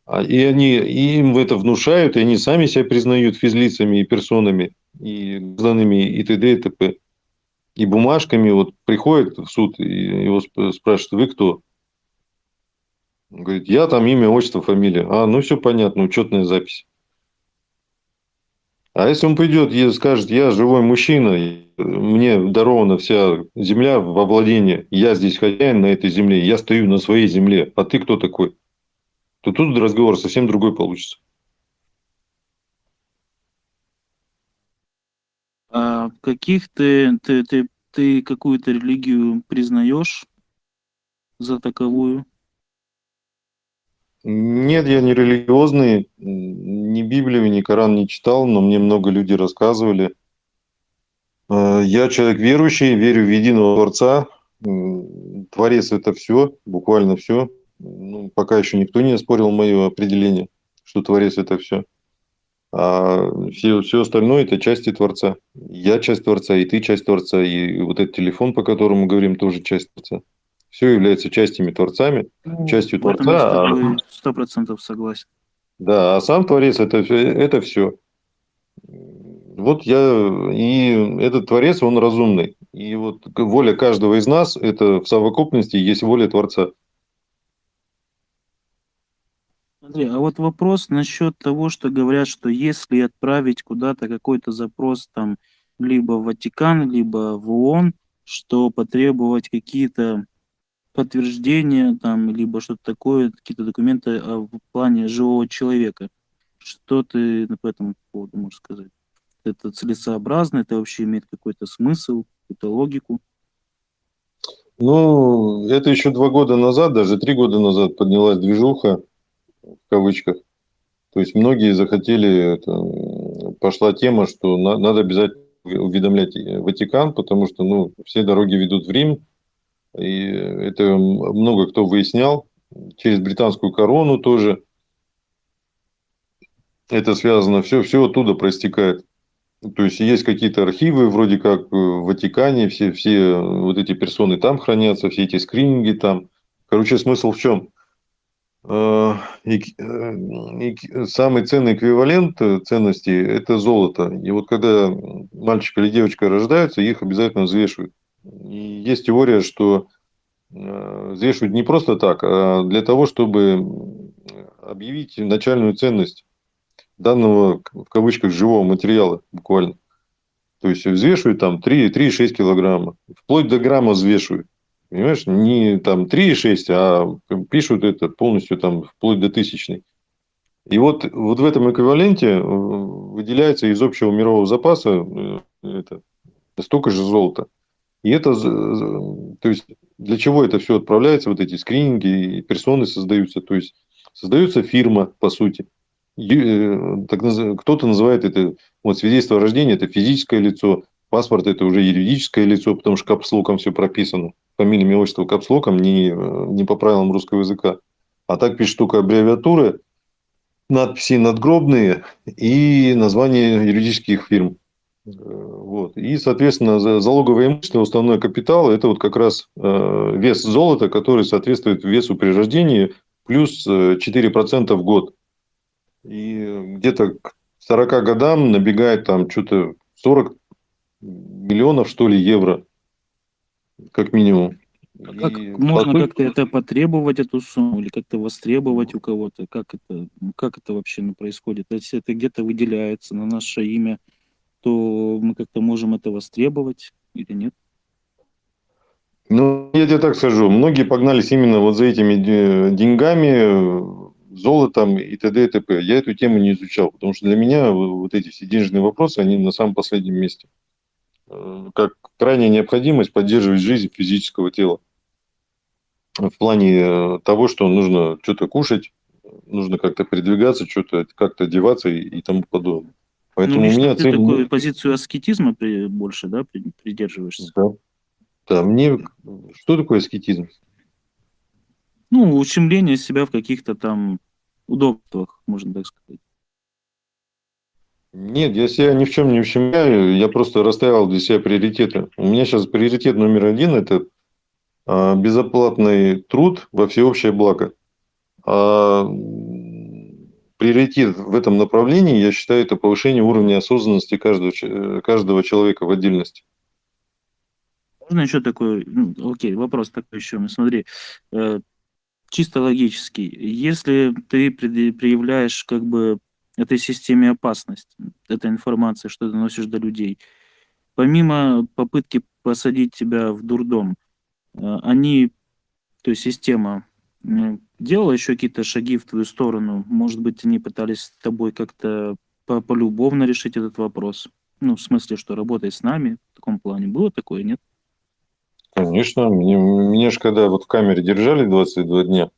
А, и они и им это внушают, и они сами себя признают физлицами и персонами, и гражданами, и т.д. и т.п. И бумажками вот приходит в суд, и его спрашивают, вы кто? Он говорит, я там имя, отчество, фамилия. А, ну все понятно, учетная запись. А если он придет и скажет, я живой мужчина, мне дарована вся земля во владение, я здесь хозяин на этой земле, я стою на своей земле, а ты кто такой? То тут разговор совсем другой получится. А каких ты, ты, ты, ты какую-то религию признаешь за таковую? Нет, я не религиозный, ни Библию, ни Коран не читал, но мне много людей рассказывали. Э, я человек верующий, верю в единого Творца. Творец – это все, буквально все. Ну, пока еще никто не оспорил мое определение, что Творец – это все. А все, все остальное – это части Творца. Я часть Творца, и ты часть Творца, и вот этот телефон, по которому мы говорим, тоже часть Творца все является частями Творцами, ну, частью Творца. А сто процентов согласен. Да, а сам Творец это, это все. Вот я, и этот Творец, он разумный. И вот воля каждого из нас, это в совокупности есть воля Творца. Андрей, а вот вопрос насчет того, что говорят, что если отправить куда-то какой-то запрос там либо в Ватикан, либо в ООН, что потребовать какие-то подтверждение там, либо что-то такое, какие-то документы а, в плане живого человека. Что ты по этому поводу можешь сказать? Это целесообразно, это вообще имеет какой-то смысл, какую-то логику? Ну, это еще два года назад, даже три года назад поднялась движуха, в кавычках. То есть многие захотели, это, пошла тема, что на, надо обязательно уведомлять Ватикан, потому что ну, все дороги ведут в Рим, и это много кто выяснял. Через британскую корону тоже это связано. Все, все оттуда проистекает. То есть есть какие-то архивы, вроде как в Ватикане, все, все вот эти персоны там хранятся, все эти скрининги там. Короче, смысл в чем? Э, э, самый ценный эквивалент ценности – это золото. И вот когда мальчик или девочка рождаются, их обязательно взвешивают. И есть теория, что э, взвешивают не просто так, а для того, чтобы объявить начальную ценность данного, в кавычках, живого материала буквально. То есть взвешивают там 3,6 килограмма. Вплоть до грамма взвешивают. Понимаешь, не там 3,6, а пишут это полностью там вплоть до тысячной. И вот, вот в этом эквиваленте э, выделяется из общего мирового запаса э, это, столько же золота. И это, то есть, для чего это все отправляется, вот эти скрининги, персоны создаются, то есть, создается фирма, по сути. Э, кто-то называет это, вот свидетельство о рождении, это физическое лицо, паспорт это уже юридическое лицо, потому что капслоком все прописано. Фамилия, имя, отчество капслоком, не, не по правилам русского языка. А так пишет только аббревиатуры, надписи надгробные и название юридических фирм. Вот. И, соответственно, залоговое имущество, уставной капитал – это вот как раз э, вес золота, который соответствует весу при рождении, плюс 4% э, в год. И где-то к 40 годам набегает там что-то 40 миллионов, что ли, евро, как минимум. А как и можно сути... как-то это потребовать, эту сумму, или как-то востребовать у кого-то? Как это, как это вообще ну, происходит? Если это где-то выделяется на наше имя, то мы как-то можем это востребовать или нет? Ну, я тебе так скажу, многие погнались именно вот за этими деньгами, золотом и т.д. и т.п. Я эту тему не изучал, потому что для меня вот эти все денежные вопросы, они на самом последнем месте. Э, как крайняя необходимость поддерживать жизнь физического тела. В плане э, того, что нужно что-то кушать, нужно как-то передвигаться, что-то как-то одеваться и, и тому подобное. Поэтому ну, у меня ты цель... такую позицию аскетизма больше, да, придерживаешься? Да. Да, мне... Что такое аскетизм? Ну, ущемление себя в каких-то там удобствах, можно так сказать. Нет, я себя ни в чем не ущемляю, я просто расставил для себя приоритеты. У меня сейчас приоритет номер один – это а, безоплатный труд во всеобщее благо. А приоритет в этом направлении, я считаю, это повышение уровня осознанности каждого, э, каждого человека в отдельности. Можно еще такой, ну, окей, вопрос такой еще, смотри, э, чисто логически, если ты предъявляешь как бы этой системе опасность, этой информации, что ты носишь до людей, помимо попытки посадить тебя в дурдом, э, они, то есть система, делала еще какие-то шаги в твою сторону? Может быть, они пытались с тобой как-то полюбовно решить этот вопрос? Ну, в смысле, что работай с нами в таком плане. Было такое, нет? Конечно. Мне, меня же когда вот в камере держали 22 дня,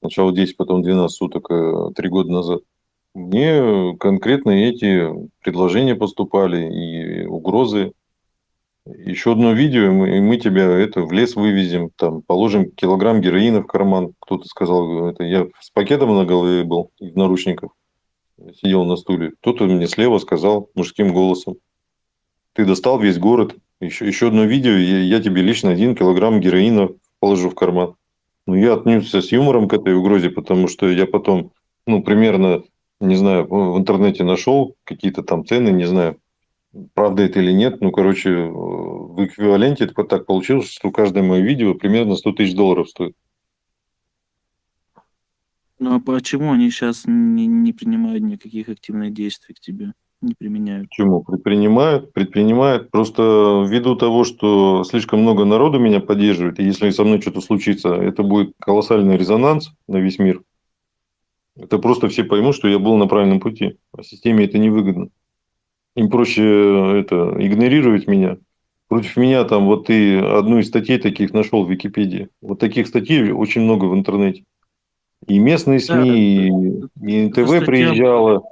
сначала 10, потом 12 суток, э, три года назад, мне конкретно эти предложения поступали и угрозы еще одно видео, и мы, и мы тебя это в лес вывезем, там положим килограмм героина в карман. Кто-то сказал, это я с пакетом на голове был в наручниках, сидел на стуле. Кто-то мне слева сказал мужским голосом, ты достал весь город. Еще, еще одно видео, я, я тебе лично один килограмм героина положу в карман. Ну, я отнесся с юмором к этой угрозе, потому что я потом, ну, примерно, не знаю, в интернете нашел какие-то там цены, не знаю, правда это или нет, ну, короче, в эквиваленте это так получилось, что каждое мое видео примерно 100 тысяч долларов стоит. Ну, а почему они сейчас не, не принимают никаких активных действий к тебе? Не применяют? Почему? Предпринимают, предпринимают. Просто ввиду того, что слишком много народу меня поддерживает, и если со мной что-то случится, это будет колоссальный резонанс на весь мир. Это просто все поймут, что я был на правильном пути. А системе это невыгодно. Им проще э, это, игнорировать меня. Против меня там вот ты одну из статей таких нашел в Википедии. Вот таких статей очень много в интернете. И местные СМИ, да, и, и НТВ статья... приезжала.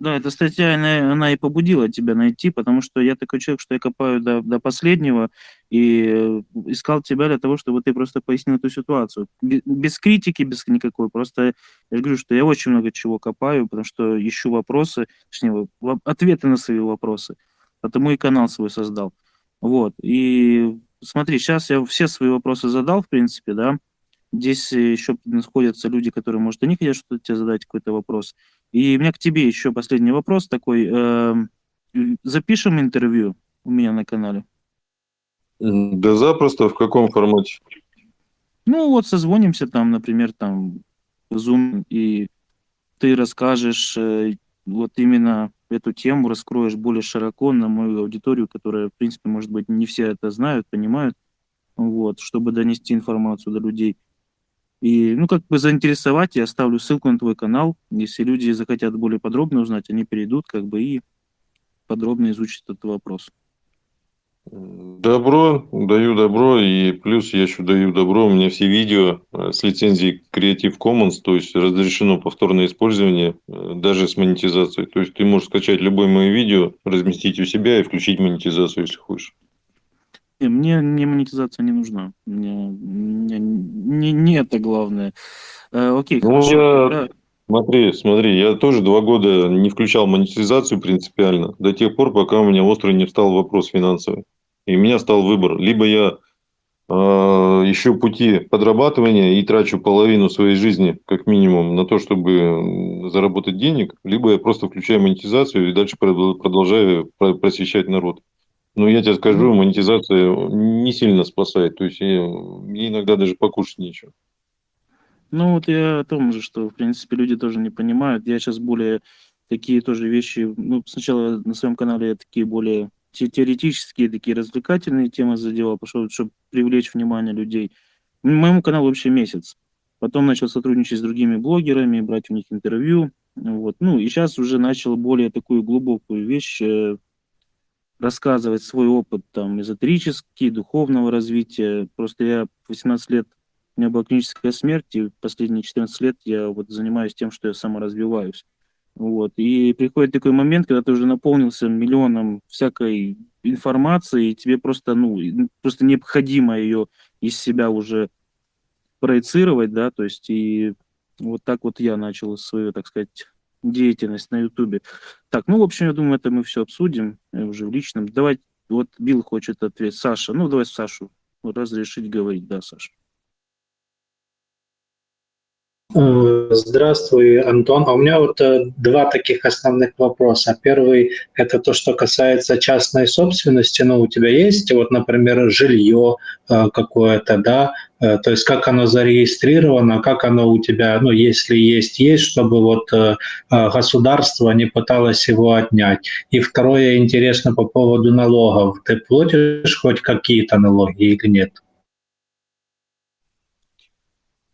Да, эта статья, она, она и побудила тебя найти, потому что я такой человек, что я копаю до, до последнего и э, искал тебя для того, чтобы ты просто пояснил эту ситуацию. Без критики, без никакой. Просто я говорю, что я очень много чего копаю, потому что ищу вопросы, точнее, ответы на свои вопросы. Потому и канал свой создал. Вот. И смотри, сейчас я все свои вопросы задал, в принципе, да. Здесь еще находятся люди, которые, может, они хотят что-то тебе задать, какой-то вопрос. И у меня к тебе еще последний вопрос такой. Э, запишем интервью у меня на канале? Да запросто. В каком формате? Ну вот созвонимся там, например, там Zoom, и ты расскажешь э, вот именно эту тему, раскроешь более широко на мою аудиторию, которая, в принципе, может быть, не все это знают, понимают, вот, чтобы донести информацию до людей. И, ну, как бы заинтересовать, я оставлю ссылку на твой канал. Если люди захотят более подробно узнать, они перейдут, как бы, и подробно изучат этот вопрос. Добро, даю добро, и плюс я еще даю добро, у меня все видео э, с лицензией Creative Commons, то есть разрешено повторное использование, э, даже с монетизацией. То есть ты можешь скачать любое мое видео, разместить у себя и включить монетизацию, если хочешь. Не, мне, мне монетизация не нужна. Мне, мне не, не это главное. Э, окей, ну, хорошо. Я... Смотри, смотри, я тоже два года не включал монетизацию принципиально, до тех пор, пока у меня острый не встал вопрос финансовый. И у меня стал выбор. Либо я э, ищу пути подрабатывания и трачу половину своей жизни, как минимум, на то, чтобы заработать денег, либо я просто включаю монетизацию и дальше продолжаю просвещать народ. Ну, я тебе скажу, монетизация не сильно спасает. То есть, мне иногда даже покушать нечего. Ну, вот я о том же, что, в принципе, люди тоже не понимают. Я сейчас более такие тоже вещи... Ну, сначала на своем канале я такие более теоретические, такие развлекательные темы задевал, пошел, чтобы привлечь внимание людей. Моему каналу вообще месяц. Потом начал сотрудничать с другими блогерами, брать у них интервью. Вот. Ну, и сейчас уже начал более такую глубокую вещь э, рассказывать свой опыт там эзотерический, духовного развития. Просто я 18 лет, у меня была клиническая смерть, и последние 14 лет я вот занимаюсь тем, что я саморазвиваюсь. Вот. И приходит такой момент, когда ты уже наполнился миллионом всякой информации, и тебе просто, ну, просто необходимо ее из себя уже проецировать, да, то есть и вот так вот я начал свою, так сказать, деятельность на Ютубе. Так, ну, в общем, я думаю, это мы все обсудим э, уже в личном. Давай, вот Билл хочет ответить. Саша, ну, давай Сашу разрешить говорить. Да, Саша. Э, Здравствуй, Антон. А у меня вот э, два таких основных вопроса. Первый – это то, что касается частной собственности. Ну, у тебя есть, вот, например, жилье э, какое-то, да, то есть как оно зарегистрировано, как оно у тебя, ну, если есть, есть, чтобы вот государство не пыталось его отнять. И второе, интересно по поводу налогов. Ты платишь хоть какие-то налоги или нет?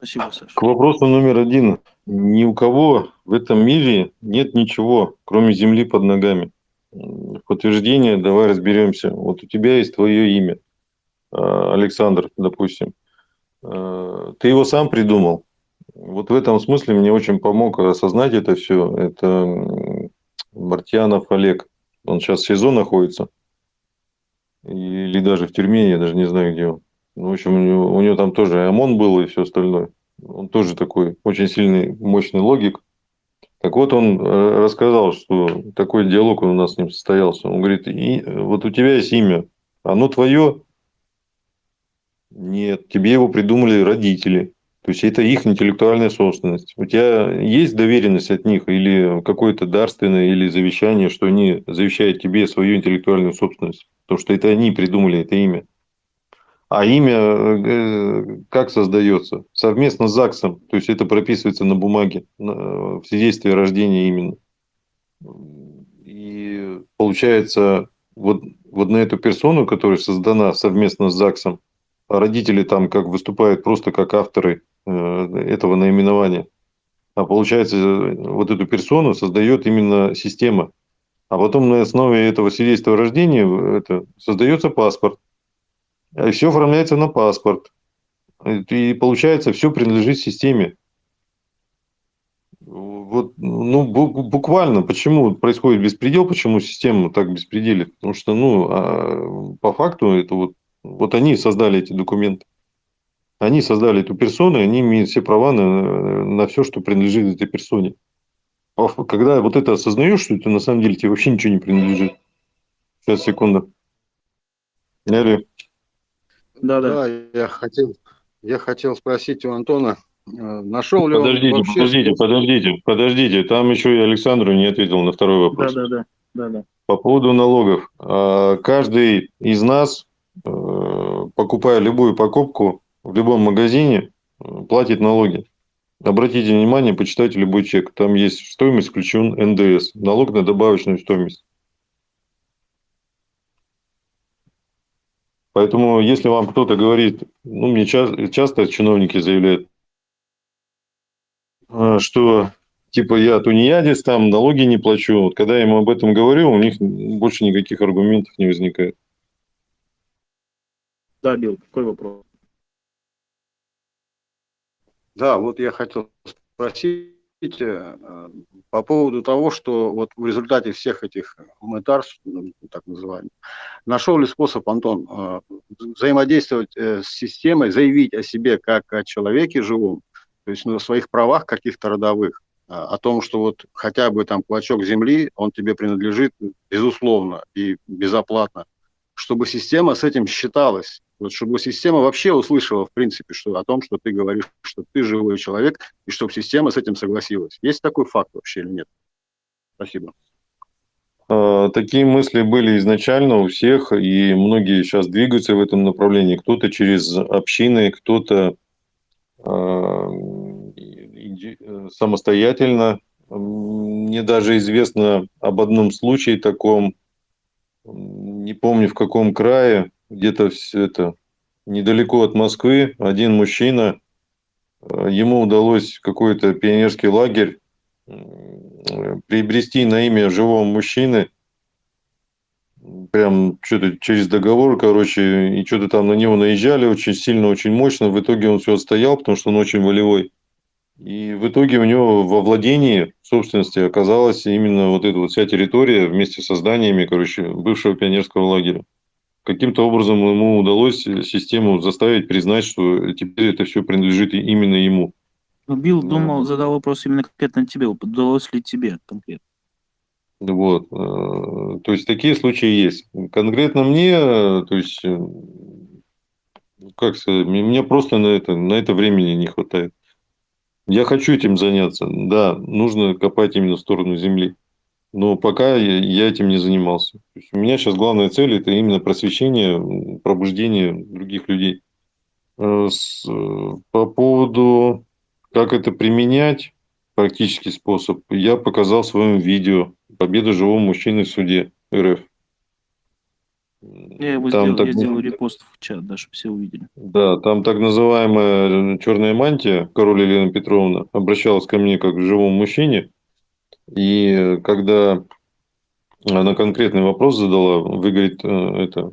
Спасибо, Саша. К вопросу номер один. Ни у кого в этом мире нет ничего, кроме земли под ногами. Подтверждение, давай разберемся. Вот у тебя есть твое имя, а, Александр, допустим. А, ты его сам придумал. Вот в этом смысле мне очень помог осознать это все. Это Мартьянов Олег. Он сейчас в СИЗО находится. Или даже в тюрьме, я даже не знаю, где он. Ну, в общем, у него, у него там тоже ОМОН был и все остальное. Он тоже такой очень сильный, мощный логик. Так вот, он э, рассказал, что такой диалог у нас с ним состоялся. Он говорит, и, вот у тебя есть имя, оно твое? Нет, тебе его придумали родители. То есть, это их интеллектуальная собственность. У тебя есть доверенность от них или какое-то дарственное или завещание, что они завещают тебе свою интеллектуальную собственность? Потому что это они придумали это имя. А имя э, как создается? Совместно с ЗАГСом. То есть это прописывается на бумаге, в свидетельстве о рождении именно. И получается, вот, вот на эту персону, которая создана совместно с ЗАГСом, родители там как выступают просто как авторы э, этого наименования. А получается, вот эту персону создает именно система. А потом на основе этого свидетельства о рождении это, создается паспорт. И все оформляется на паспорт. И получается, все принадлежит системе. Вот, ну, буквально, почему происходит беспредел, почему система так беспределит? Потому что, ну, а по факту, это вот, вот они создали эти документы. Они создали эту персону, и они имеют все права на, на все, что принадлежит этой персоне. А когда вот это осознаешь, что это на самом деле тебе вообще ничего не принадлежит. Сейчас, секунду. Алло. Да, да. Да, я хотел, я хотел спросить у Антона, э, нашел ли подождите, он вообще... Подождите, подождите, подождите, там еще и Александру не ответил на второй вопрос. Да, да, да. да, да. По поводу налогов. А, каждый из нас, э, покупая любую покупку в любом магазине, платит налоги. Обратите внимание, почитайте любой чек. Там есть стоимость включен НДС, налог на добавочную стоимость. Поэтому, если вам кто-то говорит, ну, мне часто, часто чиновники заявляют, а, что типа я тунеядец, там налоги не плачу. Вот когда я ему об этом говорю, у них больше никаких аргументов не возникает. Да, Билл, какой вопрос? Да, вот я хотел спросить э, по поводу того, что вот в результате всех этих гуманитарств, ну, так называемых, нашел ли способ, Антон, э, взаимодействовать э, с системой, заявить о себе как о человеке живом, то есть ну, о своих правах каких-то родовых, о том, что вот хотя бы там клочок земли, он тебе принадлежит безусловно и безоплатно, чтобы система с этим считалась, вот чтобы система вообще услышала, в принципе, что о том, что ты говоришь, что ты живой человек, и чтобы система с этим согласилась. Есть такой факт вообще или нет? Спасибо. А, такие мысли были изначально у всех, и многие сейчас двигаются в этом направлении. Кто-то через общины, кто-то а, самостоятельно. Мне даже известно об одном случае таком, не помню в каком крае, где-то все это недалеко от Москвы, один мужчина, э, ему удалось какой-то пионерский лагерь приобрести на имя живого мужчины, прям что-то через договор, короче, и что-то там на него наезжали очень сильно, очень мощно. В итоге он все отстоял, потому что он очень волевой. И в итоге у него во владении собственности оказалась именно вот эта вот вся территория вместе со зданиями, короче, бывшего пионерского лагеря каким-то образом ему удалось систему заставить признать, что теперь это все принадлежит именно ему. Ну, Билл да. думал, задал вопрос именно конкретно тебе. Удалось ли тебе конкретно? Вот. Э, то есть, такие случаи есть. Конкретно мне, то есть, э, как сказать, мне просто на это, на это времени не хватает. Я хочу этим заняться. Да, нужно копать именно в сторону земли. Но пока я, этим не занимался. То есть у меня сейчас главная цель это именно просвещение, пробуждение других людей. Э, э, по поводу, как это применять, практический способ, я показал в своем видео «Победа живого мужчины в суде РФ». Я его там сделал, так... я сделал репост в чат, да, чтобы все увидели. Да, там так называемая черная мантия, король Елена Петровна, обращалась ко мне как к живому мужчине. И когда она конкретный вопрос задала, вы, говорит, э, это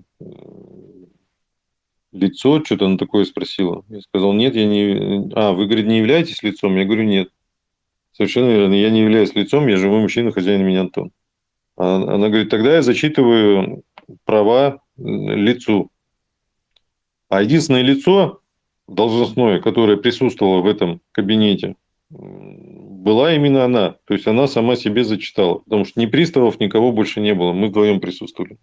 лицо, что-то она такое спросила. Я сказал, нет, я не... А, вы, говорит, не являетесь лицом? Я говорю, нет. Совершенно верно, я не являюсь лицом, я живой мужчина, хозяин меня Антон. А она говорит, тогда я зачитываю права лицу. А единственное лицо должностное, которое присутствовало в этом кабинете, была именно она. То есть она сама себе зачитала. Потому что ни приставов, никого больше не было. Мы вдвоем присутствовали.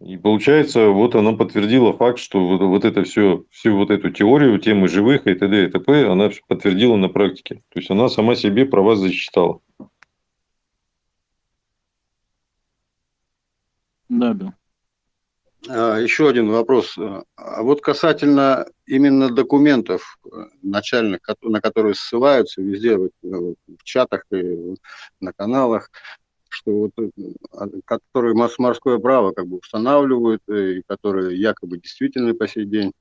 И получается, вот она подтвердила факт, что вот, вот это все, всю вот эту теорию, темы живых и т.д. и т.п. она подтвердила на практике. То есть она сама себе права зачитала. Да, да. А, еще один вопрос. А вот касательно именно документов э, начальных, на которые ссылаются везде, в, в чатах и на каналах, что вот, э, а, которые морское право как бы устанавливают, э, и которые якобы действительны по сей день,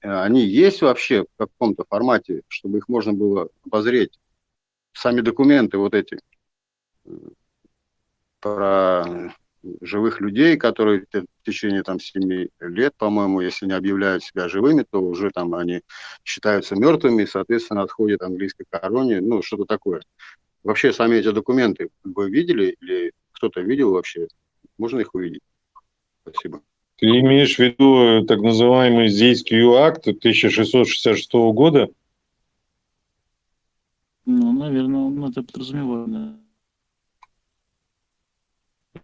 они есть вообще в каком-то формате, чтобы их можно было обозреть? Сами документы вот эти про живых людей, которые в течение там 7 лет, по-моему, если не объявляют себя живыми, то уже там они считаются мертвыми, и, соответственно, отходят английской короне, ну, что-то такое. Вообще, сами эти документы вы видели или кто-то видел вообще? Можно их увидеть? Спасибо. Ты имеешь в виду так называемый Зейский акт 1666 года? Ну, наверное, он это подразумевает, да.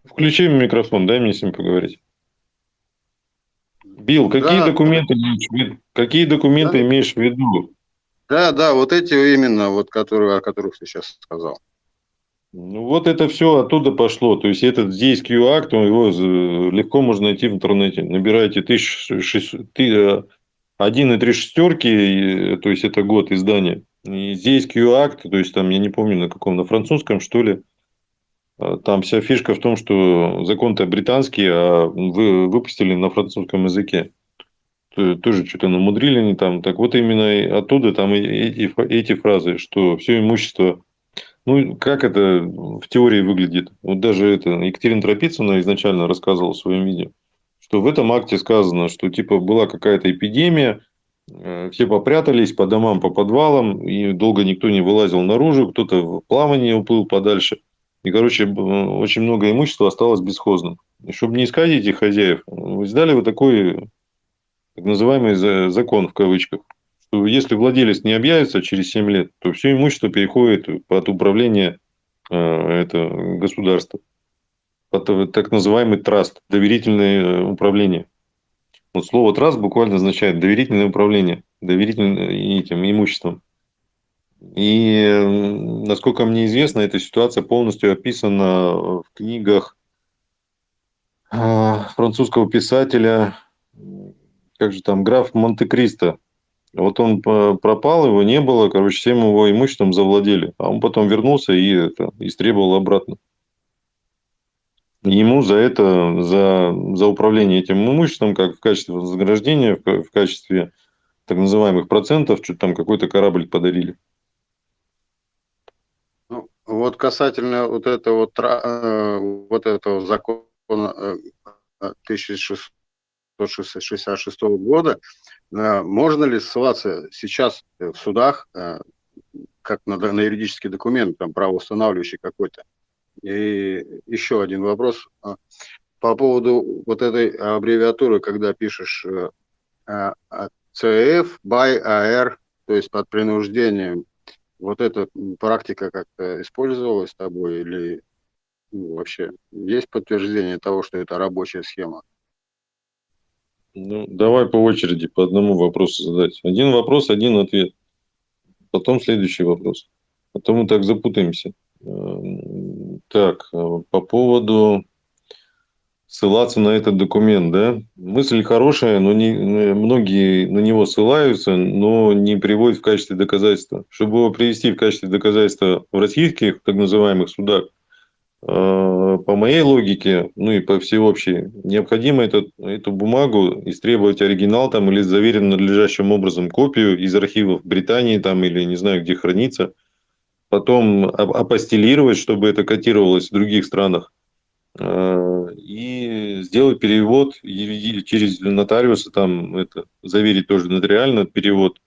Включи микрофон, дай мне с ним поговорить. Билл, какие да. документы имеешь в виду? Какие документы да. имеешь в виду? Да, да, вот эти именно, вот которые, о которых ты сейчас сказал. Ну, вот это все оттуда пошло. То есть, этот здесь Q-акт, его легко можно найти в интернете. Набирайте 1,3 шестерки, то есть, это год издания. И здесь Q-акт, то есть, там, я не помню, на каком, на французском, что ли, там вся фишка в том, что закон-то британский, а вы выпустили на французском языке. Тоже что-то намудрили они там. Так вот именно оттуда там эти, эти фразы, что все имущество... Ну, как это в теории выглядит? Вот даже это Екатерина Тропицына изначально рассказывала в своем видео, что в этом акте сказано, что типа была какая-то эпидемия, э, все попрятались по домам, по подвалам, и долго никто не вылазил наружу, кто-то в плавание уплыл подальше – и, короче, очень много имущества осталось бесхозным. И чтобы не искать этих хозяев, издали вот такой так называемый закон в кавычках, что если владелец не объявится через 7 лет, то все имущество переходит под управление э, это государства, под так называемый траст, доверительное э, управление. Вот слово траст буквально означает доверительное управление, доверительным этим имуществом. И, насколько мне известно, эта ситуация полностью описана в книгах а, французского писателя, как же там, граф Монте-Кристо. Вот он пропал, его не было, короче, всем его имуществом завладели. А он потом вернулся и это, истребовал обратно. Ему за это, за, за управление этим имуществом, как в качестве вознаграждения, в, в качестве так называемых процентов, что-то там какой-то корабль подарили. Вот касательно вот этого, э, вот этого закона 1666 э, года, э, можно ли ссылаться сейчас в судах как на, на юридический документ, там, правоустанавливающий какой-то? И еще один вопрос по поводу вот этой аббревиатуры, когда пишешь CF, by AR, то есть под принуждением вот эта практика как-то использовалась тобой или ну, вообще есть подтверждение того, что это рабочая схема? Ну, давай по очереди по одному вопросу задать. Один вопрос, один ответ. потом следующий вопрос. А то мы так запутаемся. Эм, так, э, по поводу ссылаться на этот документ, да? Мысль хорошая, но не, многие на него ссылаются, но не приводят в качестве доказательства. Чтобы его привести в качестве доказательства в российских так называемых судах, э, по моей логике, ну и по всеобщей, необходимо этот, эту бумагу истребовать оригинал там или заверен надлежащим образом копию из архивов Британии там или не знаю где хранится, потом апостелировать, чтобы это котировалось в других странах, Э, и сделать перевод через нотариуса, там это заверить тоже нотариально перевод.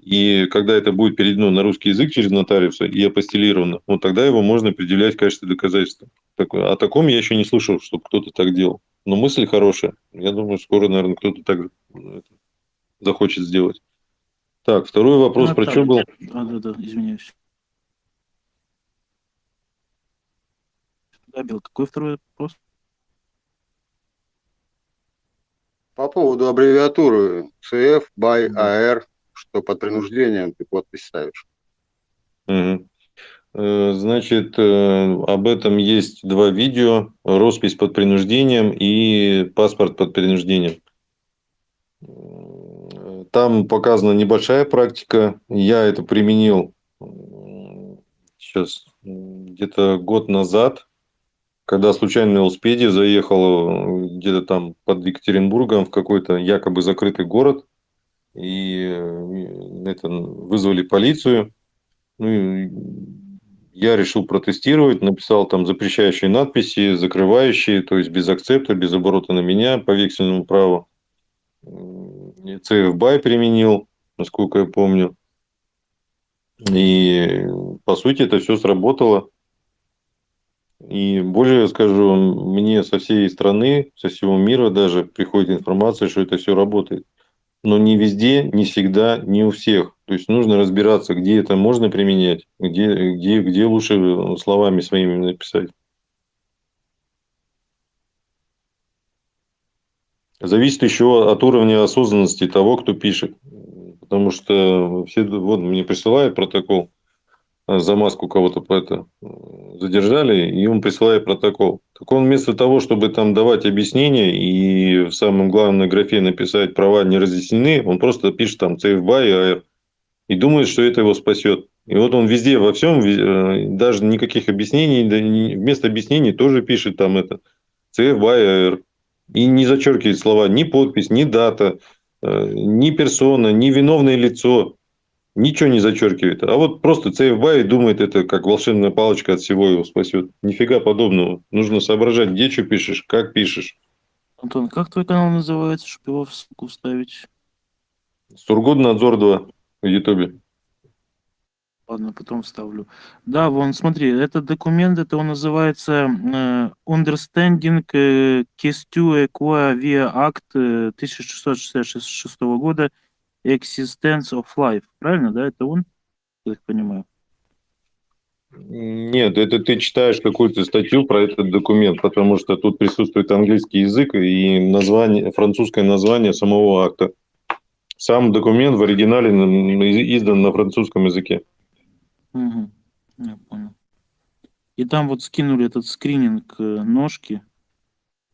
И когда это будет переведено на русский язык через нотариуса и апостелировано, вот тогда его можно предъявлять в качестве доказательства. О таком я еще не слышал, чтобы кто-то так делал. Но мысль хорошая. Я думаю, скоро, наверное, кто-то так ну, захочет сделать. Так, второй вопрос. А, про что был? А, да, да, извиняюсь. Абел, какой второй вопрос? По поводу аббревиатуры CF, BY, AR, что под принуждением ты подпись ставишь. Угу. Значит, э, об этом есть два видео. Роспись под принуждением и паспорт под принуждением. Там показана небольшая практика. Я это применил сейчас где-то год назад когда случайно на велосипеде заехал э, где-то там под Екатеринбургом в какой-то якобы закрытый город, и э, это, вызвали полицию. Ну, и я решил протестировать, написал там запрещающие надписи, закрывающие, то есть без акцепта, без оборота на меня по вексельному праву. CF BY применил, насколько я помню. И по сути это все сработало. И более скажу, мне со всей страны, со всего мира даже приходит информация, что это все работает. Но не везде, не всегда, не у всех. То есть нужно разбираться, где это можно применять, где, где, где лучше словами своими написать. Зависит еще от уровня осознанности того, кто пишет. Потому что все, вот мне присылают протокол, за маску кого-то по это задержали, и он присылает протокол. Так он вместо того, чтобы там давать объяснения и в самом главной графе написать права не разъяснены, он просто пишет там CFBA и AR и думает, что это его спасет. И вот он везде, во всем, э, даже никаких объяснений, вместо объяснений тоже пишет там это CFBA и AR. И не зачеркивает слова ни подпись, ни дата, э, ни персона, ни виновное лицо ничего не зачеркивает. А вот просто CFBY думает, это как волшебная палочка от всего его спасет. Нифига подобного. Нужно соображать, где что пишешь, как пишешь. Антон, как твой канал называется, чтобы его в ссылку вставить? Сургутнадзор 2 в Ютубе. Ладно, потом вставлю. Да, вон, смотри, этот документ, это он называется э, Understanding э, Question Equa via Act э, 1666 года Existence of Life. Правильно, да? Это он? Я так понимаю. Нет, это ты читаешь какую-то статью про этот документ, потому что тут присутствует английский язык и название, французское название самого акта. Сам документ в оригинале издан на французском языке. Угу. Я понял. И там вот скинули этот скрининг э, ножки,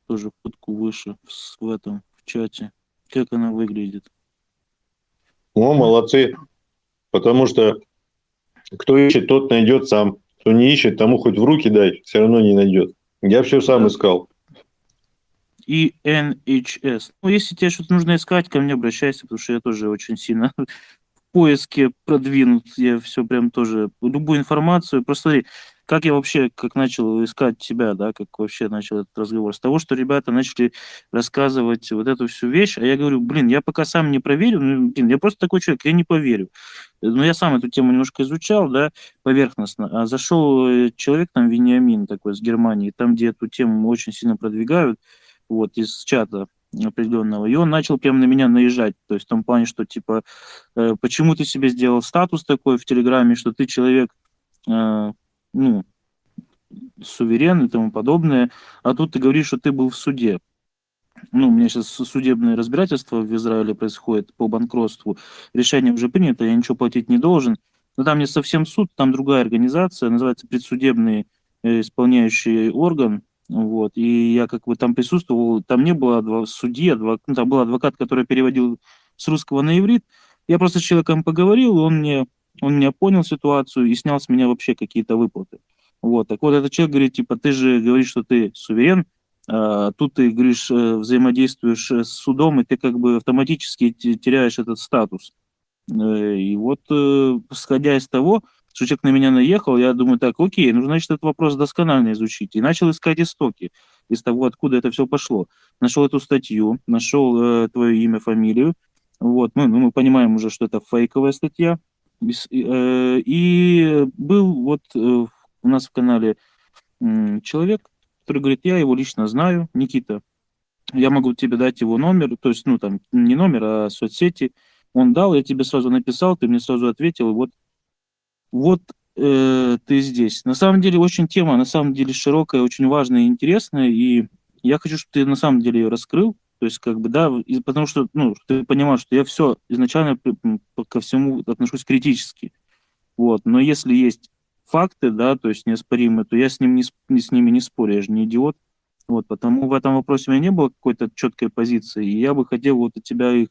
тоже фотку выше в этом, в чате. Как она выглядит? О, молодцы. Потому что кто ищет, тот найдет сам. Кто не ищет, тому хоть в руки дай, все равно не найдет. Я все сам искал. И NHS. Ну, если тебе что-то нужно искать, ко мне обращайся, потому что я тоже очень сильно в поиске продвинут. Я все прям тоже, любую информацию. Просто смотри, как я вообще, как начал искать тебя, да, как вообще начал этот разговор? С того, что ребята начали рассказывать вот эту всю вещь, а я говорю, блин, я пока сам не проверю, ну, блин, я просто такой человек, я не поверю. Но я сам эту тему немножко изучал, да, поверхностно. А зашел э, человек, там, Вениамин такой, с Германии, там, где эту тему очень сильно продвигают, вот, из чата определенного, и он начал прямо на меня наезжать, то есть в том плане, что, типа, э, почему ты себе сделал статус такой в Телеграме, что ты человек, э, ну, суверен и тому подобное, а тут ты говоришь, что ты был в суде. Ну, у меня сейчас судебное разбирательство в Израиле происходит по банкротству. Решение уже принято, я ничего платить не должен. но там не совсем суд, там другая организация, называется предсудебный э, исполняющий орган, вот, и я как бы там присутствовал, там не было адв... судьи, адвок... ну, там был адвокат, который переводил с русского на иврит, я просто с человеком поговорил, он мне, он меня понял ситуацию и снял с меня вообще какие-то выплаты. Вот, так вот этот человек говорит, типа, ты же говоришь, что ты суверен, а тут ты, говоришь, э, взаимодействуешь с судом, и ты как бы автоматически теряешь этот статус. Э, и вот, э, исходя из того, что человек на меня наехал, я думаю, так, окей, нужно, значит, этот вопрос досконально изучить. И начал искать истоки из того, откуда это все пошло. Нашел эту статью, нашел э, твое имя, фамилию. Вот, мы, ну, мы понимаем уже, что это фейковая статья. И, э, и был вот э, у нас в канале человек, который говорит, я его лично знаю, Никита, я могу тебе дать его номер, то есть, ну, там, не номер, а соцсети. Он дал, я тебе сразу написал, ты мне сразу ответил, и вот вот э, ты здесь. На самом деле очень тема, на самом деле широкая, очень важная и интересная, и я хочу, чтобы ты на самом деле ее раскрыл, то есть как бы, да, и, потому что, ну, ты понимаешь, что я все изначально ко всему отношусь критически, вот, но если есть факты, да, то есть неоспоримые, то я с, ним не, с ними не спорю, я же не идиот, вот, потому в этом вопросе у меня не было какой-то четкой позиции, и я бы хотел вот от тебя их,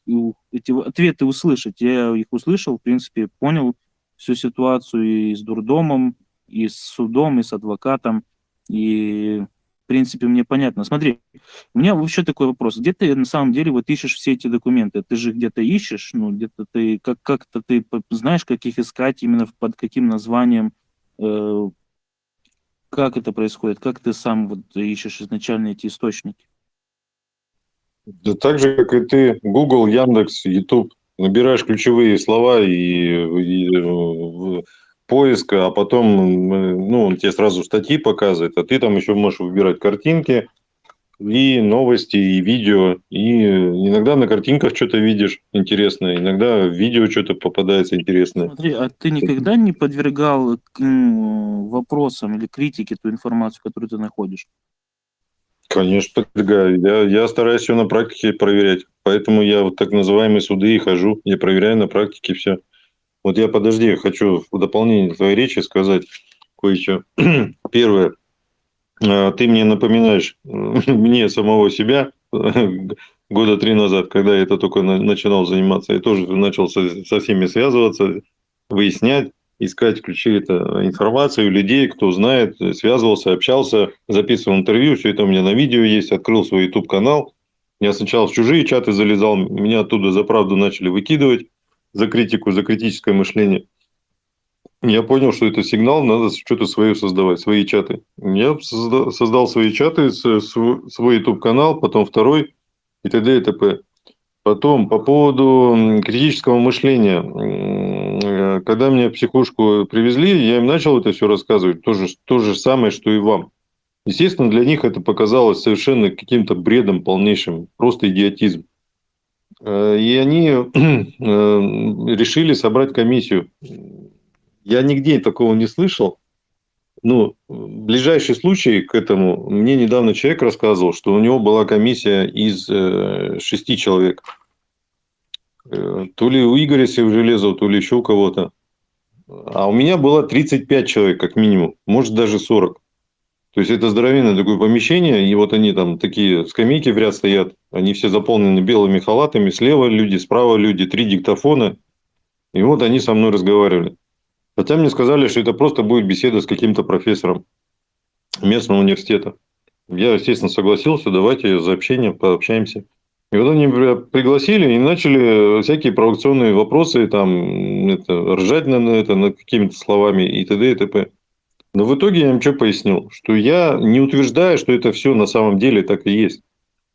эти ответы услышать. Я их услышал, в принципе, понял, всю ситуацию и с дурдомом, и с судом, и с адвокатом. И, принципе, мне понятно. Смотри, у меня вообще такой вопрос. Где ты на самом деле вот ищешь все эти документы? Ты же где-то ищешь, ну, где-то ты, как, как-то ты знаешь, как их искать, именно под каким названием, э, как это происходит? Как ты сам вот ищешь изначально эти источники? Да так же, как и ты, Google, Яндекс, YouTube набираешь ключевые слова и, и э, поиск, а потом ну, он тебе сразу статьи показывает, а ты там еще можешь выбирать картинки, и новости, и видео. И иногда на картинках что-то видишь интересное, иногда в видео что-то попадается интересное. Смотри, а ты никогда не подвергал вопросам или критике ту информацию, которую ты находишь? Конечно, подвергаю. Я, я стараюсь все на практике проверять. Поэтому я вот так называемые суды и хожу. Я проверяю на практике все. Вот я, подожди, хочу в дополнение твоей речи сказать кое-что. Первое. А, ты мне напоминаешь мне самого себя года три назад, когда я это только начинал заниматься. Я тоже начал со, всеми связываться, выяснять, искать ключи это информацию людей, кто знает, связывался, общался, записывал интервью, все это у меня на видео есть, открыл свой YouTube-канал. Я сначала в чужие чаты залезал, меня оттуда за правду начали выкидывать, за критику, за критическое мышление. Я понял, что это сигнал, надо что-то свое создавать, свои чаты. Я создал свои чаты, свой YouTube-канал, потом второй и т.д. и т.п. Потом, по поводу критического мышления. Э, когда меня психушку привезли, я им начал это все рассказывать. То же, то же самое, что и вам. Естественно, для них это показалось совершенно каким-то бредом полнейшим, просто идиотизм. Э, и они э, решили собрать комиссию. Я нигде такого не слышал. Ну, ближайший случай к этому, мне недавно человек рассказывал, что у него была комиссия из э, шести человек. То ли у Игоря Севжелезова, то ли еще у кого-то. А у меня было 35 человек, как минимум, может даже 40. То есть это здоровенное такое помещение, и вот они там такие скамейки в ряд стоят, они все заполнены белыми халатами, слева люди, справа люди, три диктофона. И вот они со мной разговаривали. Хотя мне сказали, что это просто будет беседа с каким-то профессором местного университета. Я, естественно, согласился, давайте за общение пообщаемся. И вот они пригласили и начали всякие провокационные вопросы, там, это, ржать на это, над какими-то словами и т.д. и т.п. Но в итоге я им что пояснил? Что я не утверждаю, что это все на самом деле так и есть.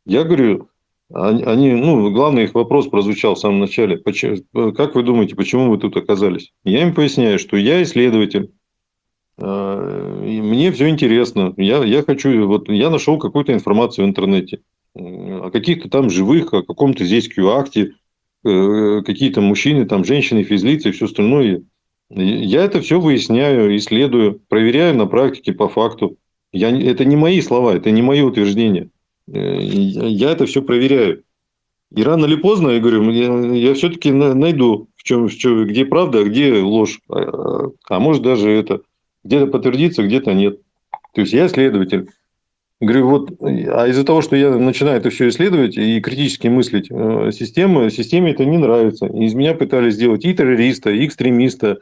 Я говорю, они, ну, главный их вопрос прозвучал в самом начале. Почему, как вы думаете, почему вы тут оказались? Я им поясняю, что я исследователь. А, мне все интересно. Я, я хочу, вот я нашел какую-то информацию в интернете о каких-то там живых, о каком-то здесь Q-акте, э, какие-то мужчины, там женщины, физлицы и все остальное. Я это все выясняю, исследую, проверяю на практике по факту. Я, это не мои слова, это не мое утверждение. Э, я это все проверяю. И рано или поздно, я говорю, я, я все-таки найду в чем, в чем, где правда, а где ложь. А, а может даже это где-то подтвердится, где-то нет. То есть я следователь. Говорю, вот, а из-за того, что я начинаю это все исследовать и критически мыслить, э, система, системе это не нравится. из меня пытались сделать и террориста, и экстремиста,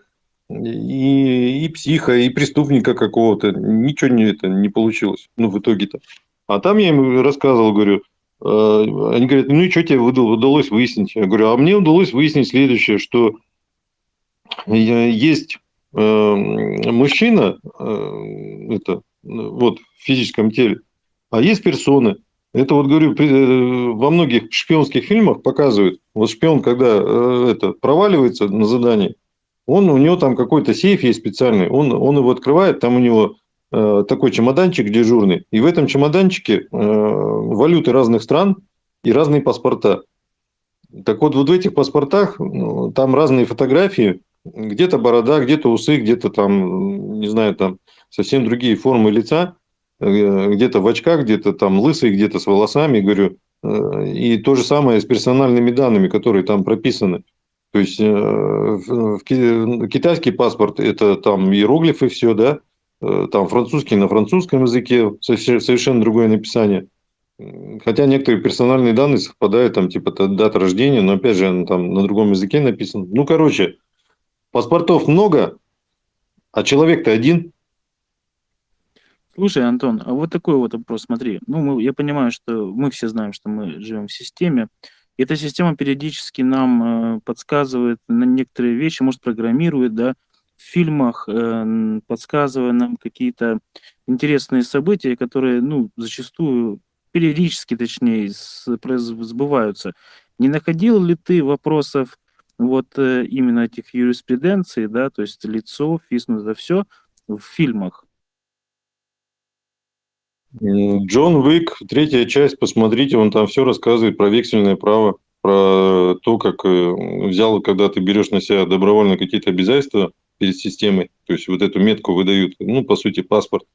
и, и психа, и преступника какого-то. Ничего не, это не получилось. Ну, в итоге-то. А там я им рассказывал, говорю, э, они говорят, ну и что тебе удалось выяснить? Я говорю, а мне удалось выяснить следующее, что есть э, мужчина, это, вот, в физическом теле, а есть персоны. Это вот, говорю, э, во многих шпионских фильмах показывают. Вот шпион, когда э, это проваливается на задании, он, у него там какой-то сейф есть специальный, он, он его открывает, там у него э, такой чемоданчик дежурный, и в этом чемоданчике э, валюты разных стран и разные паспорта. Так вот, вот в этих паспортах ну, там разные фотографии, где-то борода, где-то усы, где-то там, не знаю, там совсем другие формы лица – Э, где-то в очках, где-то там лысый, где-то с волосами, говорю. Э, и то же самое с персональными данными, которые там прописаны. То есть э, китайский паспорт – это там иероглифы все, да, там французский на французском языке, совершенно другое написание. Хотя некоторые персональные данные совпадают, там типа дата рождения, но опять же там на другом языке написано. Ну, короче, паспортов много, а человек-то один – Слушай, Антон, а вот такой вот вопрос, смотри. Ну, мы, я понимаю, что мы все знаем, что мы живем в системе. Эта система периодически нам э, подсказывает на некоторые вещи, может, программирует, да, в фильмах, э, подсказывая нам какие-то интересные события, которые, ну, зачастую, периодически, точнее, сбываются. Не находил ли ты вопросов вот э, именно этих юриспруденций, да, то есть лицо, физм, это все в фильмах? Джон Уик, третья часть, посмотрите, он там все рассказывает про вексельное право, про то, как э, взял, когда ты берешь на себя добровольно какие-то обязательства перед системой, то есть вот эту метку выдают, ну, по сути, паспорт,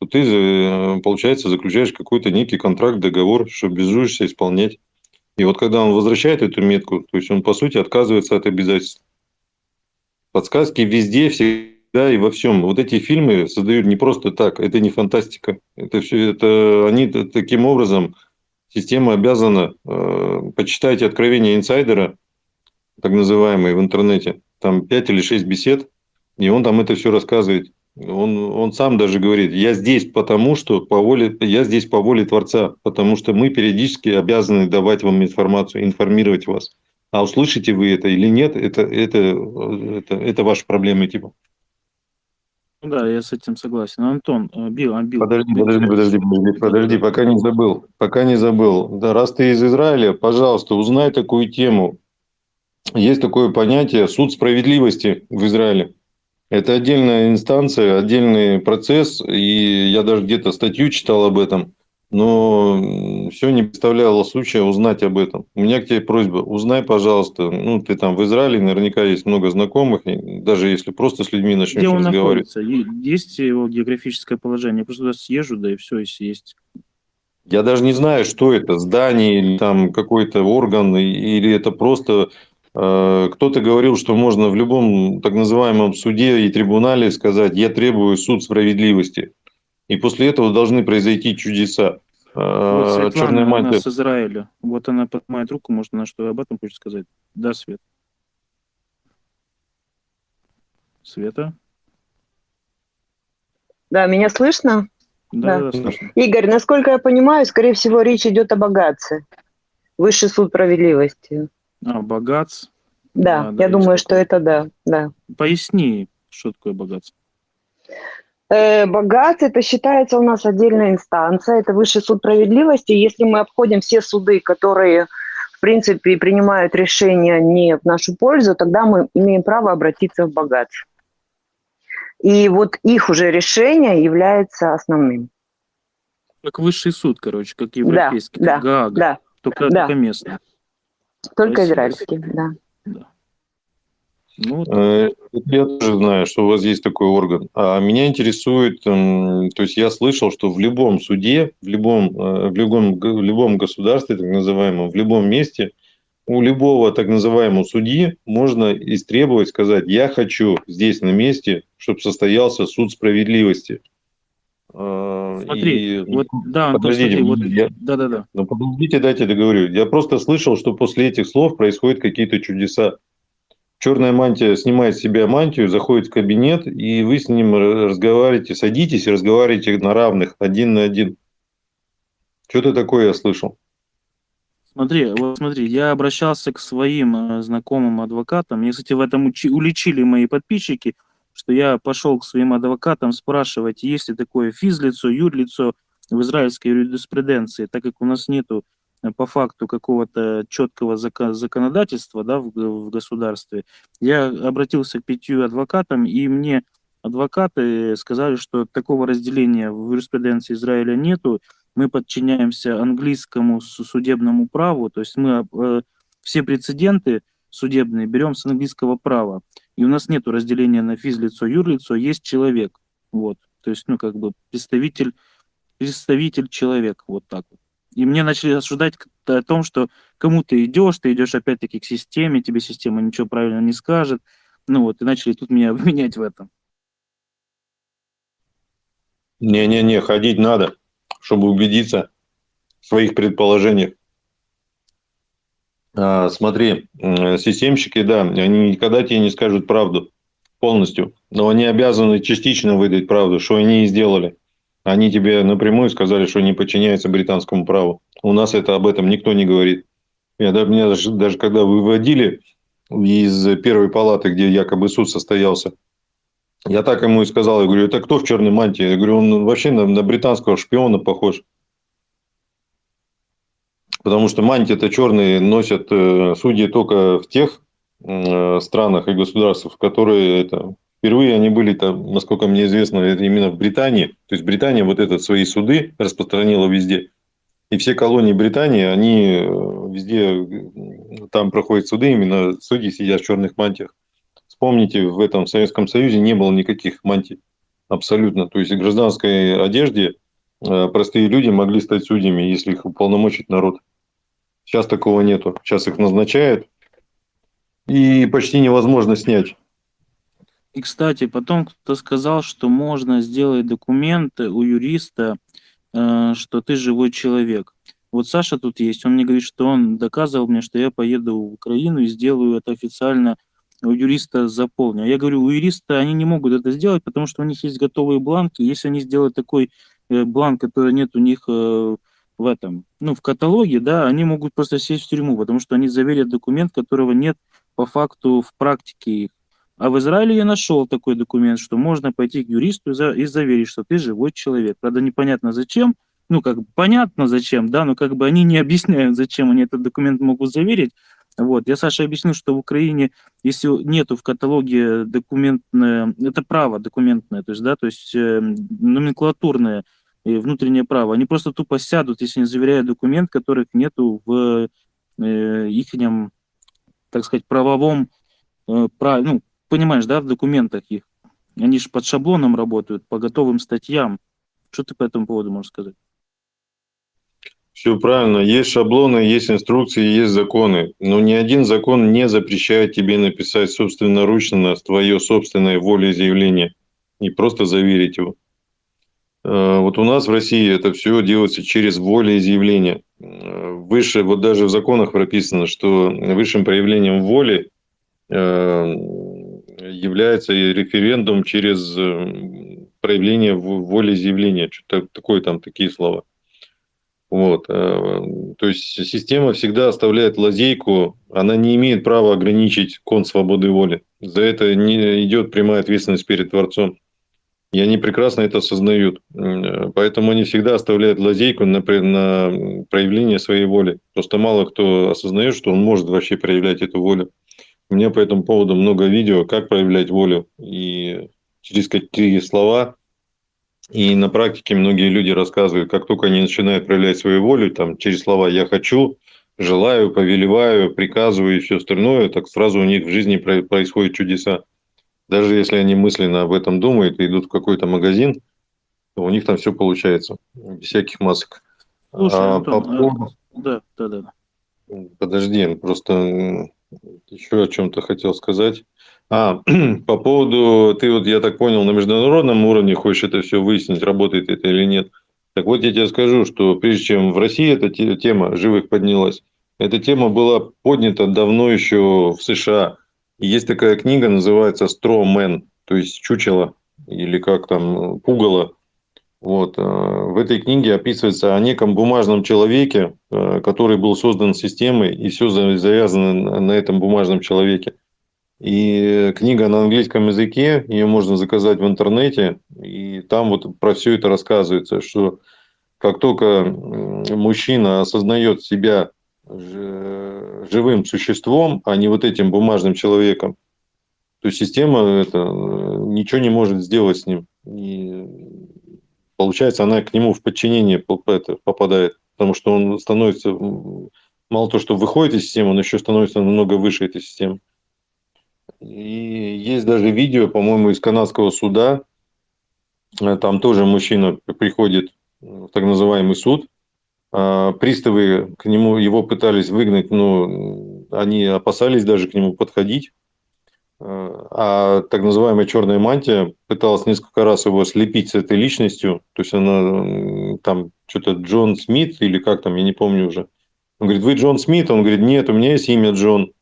то ты, э, получается, заключаешь какой-то некий контракт, договор, что обязуешься исполнять. И вот когда он возвращает эту метку, то есть он, по сути, отказывается от обязательств. Подсказки везде, все да, и во всем. Вот эти фильмы создают не просто так, это не фантастика. Это все, это они таким образом, система обязана э, почитать откровения инсайдера, так называемые в интернете, там 5 или 6 бесед, и он там это все рассказывает. Он, он сам даже говорит, я здесь потому, что по воле, я здесь по воле Творца, потому что мы периодически обязаны давать вам информацию, информировать вас. А услышите вы это или нет, это, это, это, это ваши проблемы типа. Ну да, я с этим согласен. Антон, э, Бил, а, Бил. Подожди, подожди, подожди, подожди, подожди, пока не забыл, пока не забыл. Да, раз ты из Израиля, пожалуйста, узнай такую тему. Есть такое понятие суд справедливости в Израиле. Это отдельная инстанция, отдельный процесс, и я даже где-то статью читал об этом но все не представляло случая узнать об этом. У меня к тебе просьба, узнай, пожалуйста, ну, ты там в Израиле, наверняка есть много знакомых, даже если просто с людьми начнешь Где он разговаривать. Находится? Есть его географическое положение? Я просто туда съезжу, да и все, если есть. Я даже не знаю, что это, здание или там какой-то орган, или это просто э, кто-то говорил, что можно в любом так называемом суде и трибунале сказать, я требую суд справедливости. И после этого должны произойти чудеса. Вот Светлана, Черная мантия. она с Израиля. Вот она поднимает руку, может, она что об этом хочет сказать. Да, Свет. Света? Да, меня слышно? Да, да. да слышно. Игорь, насколько я понимаю, скорее всего, речь идет о богатце. Высший суд справедливости. А, богатц? Да, да я думаю, что это да, да. Поясни, что такое богатство. Э, богатство это считается у нас отдельная инстанция, это высший суд справедливости. Если мы обходим все суды, которые, в принципе, принимают решения не в нашу пользу, тогда мы имеем право обратиться в богатство. И вот их уже решение является основным. Как высший суд, короче, как европейский, да, как Гаага, да, только, да. только местный. Только Спасибо. израильский, да. да. Ну, э, я тоже знаю, что у вас есть такой орган. А меня интересует, то есть я слышал, что в любом суде, в любом, э, в любом, в любом государстве, так называемом, в любом месте у любого так называемого судьи можно истребовать, сказать, я хочу здесь на месте, чтобы состоялся суд справедливости. А, смотри, и, вот, да, Антон, подождите, смотри, вот, я, да, да, да. Ну, подождите, дайте договорю. Я просто слышал, что после этих слов происходят какие-то чудеса. Черная мантия снимает с себя мантию, заходит в кабинет, и вы с ним разговариваете, садитесь и разговариваете на равных, один на один. Что-то такое я слышал. Смотри, вот смотри, я обращался к своим э, знакомым адвокатам. Мне, кстати, в этом уличили мои подписчики, что я пошел к своим адвокатам спрашивать, есть ли такое физлицо, юрлицо в израильской юриспруденции, так как у нас нету по факту какого-то четкого закон, законодательства да, в, в государстве. Я обратился к пятью адвокатам, и мне адвокаты сказали, что такого разделения в юриспруденции Израиля нету, мы подчиняемся английскому судебному праву, то есть мы э, все прецеденты судебные берем с английского права. И у нас нет разделения на физлицо, юрлицо, есть человек. Вот. То есть, ну, как бы представитель, представитель человек, вот так вот. И мне начали осуждать о том, что кому ты идешь, ты идешь опять-таки к системе, тебе система ничего правильно не скажет. Ну вот, и начали тут меня обвинять в этом. Не-не-не, ходить надо чтобы убедиться в своих предположениях. А, смотри, системщики, да, они никогда тебе не скажут правду полностью, но они обязаны частично выдать правду, что они и сделали. Они тебе напрямую сказали, что не подчиняются британскому праву. У нас это об этом никто не говорит. Я, меня даже, даже когда выводили из первой палаты, где якобы суд состоялся, я так ему и сказал, я говорю, это кто в черной мантии? Я говорю, он вообще на, на британского шпиона похож. Потому что мантии-то черные носят э, судьи только в тех э, странах и государствах, которые это, впервые они были там, насколько мне известно, именно в Британии. То есть Британия вот этот свои суды распространила везде. И все колонии Британии, они э, везде, там проходят суды, именно судьи сидят в черных мантиях. Помните, в этом Советском Союзе не было никаких мантий. Абсолютно. То есть в гражданской одежде э, простые люди могли стать судьями, если их уполномочить народ. Сейчас такого нету. Сейчас их назначают. И почти невозможно снять. И, кстати, потом кто-то сказал, что можно сделать документы у юриста, э, что ты живой человек. Вот Саша тут есть, он мне говорит, что он доказывал мне, что я поеду в Украину и сделаю это официально у юриста заполню. Я говорю, у юриста они не могут это сделать, потому что у них есть готовые бланки. Если они сделают такой э, бланк, который нет у них э, в этом, ну, в каталоге, да, они могут просто сесть в тюрьму, потому что они заверят документ, которого нет по факту в практике их. А в Израиле я нашел такой документ, что можно пойти к юристу и заверить, что ты живой человек. Правда, непонятно зачем, ну, как бы понятно зачем, да, но как бы они не объясняют, зачем они этот документ могут заверить, вот. Я Саше объяснил, что в Украине, если нету в каталоге документное, это право документное, то есть, да, то есть э, номенклатурное э, внутреннее право, они просто тупо сядут, если не заверяют документ, которых нету в э, их, так сказать, правовом, э, прав, ну, понимаешь, да, в документах их. Они же под шаблоном работают, по готовым статьям. Что ты по этому поводу можешь сказать? Все правильно. Есть шаблоны, есть инструкции, есть законы. Но ни один закон не запрещает тебе написать собственноручно на твое собственное волеизъявление и просто заверить его. Э, вот у нас в России это все делается через волеизъявление. Э, выше, вот даже в законах прописано, что высшим проявлением воли э, является референдум через проявление волеизъявления. Что-то такое там, такие слова. Вот. Э, то есть система всегда оставляет лазейку, она не имеет права ограничить кон свободы воли. За это не идет прямая ответственность перед Творцом. И они прекрасно это осознают. Э, поэтому они всегда оставляют лазейку на, на проявление своей воли. Просто мало кто осознает, что он может вообще проявлять эту волю. У меня по этому поводу много видео, как проявлять волю. И через какие слова и на практике многие люди рассказывают, как только они начинают проявлять свою волю, там, через слова «я хочу», «желаю», «повелеваю», «приказываю» и все остальное, так сразу у них в жизни происходят чудеса. Даже если они мысленно об этом думают и идут в какой-то магазин, то у них там все получается, без всяких масок. Слушай, а, Антон, по а, да, да, да. Подожди, просто еще о чем-то хотел сказать. А, по поводу, ты вот, я так понял, на международном уровне хочешь это все выяснить, работает это или нет. Так вот, я тебе скажу, что прежде чем в России эта тема живых поднялась, эта тема была поднята давно еще в США. Есть такая книга, называется «Straw Man», то есть «Чучело», или как там, «Пугало». Вот. Э, в этой книге описывается о неком бумажном человеке, э, который был создан системой, и все завязано на этом бумажном человеке. И книга на английском языке, ее можно заказать в интернете, и там вот про все это рассказывается, что как только мужчина осознает себя живым существом, а не вот этим бумажным человеком, то система это э, ничего не может сделать с ним. И получается, она к нему в подчинение попадает, потому что он становится, мало то, что выходит из системы, он еще становится намного выше этой системы. И есть даже видео, по-моему, из канадского суда. Э, там тоже мужчина приходит в так называемый суд. А, приставы к нему, его пытались выгнать, но они опасались даже к нему подходить. А так называемая черная мантия пыталась несколько раз его слепить с этой личностью. То есть она там что-то Джон Смит или как там, я не помню уже. Он говорит, вы Джон Смит? Он говорит, нет, у меня есть имя Джон.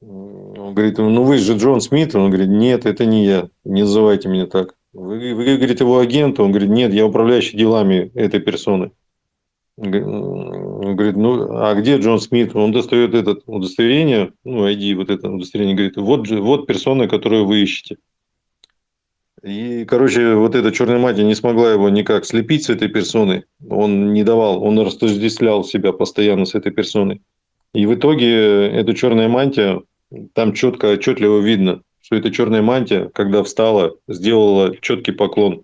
Он говорит, ну вы же Джон Смит. Он говорит, нет, это не я. Не называйте меня так. Вы, вы говорите, его агент. Он говорит, нет, я управляющий делами этой персоны. Говорит, ну, а где Джон Смит? Он достает это удостоверение, ну, ID, вот это удостоверение, говорит, вот, вот персона, которую вы ищете. И, короче, вот эта черная мать не смогла его никак слепить с этой персоной. Он не давал, он растождествлял себя постоянно с этой персоной. И в итоге эта черная мантия, там четко, отчетливо видно, что эта черная мантия, когда встала, сделала четкий поклон.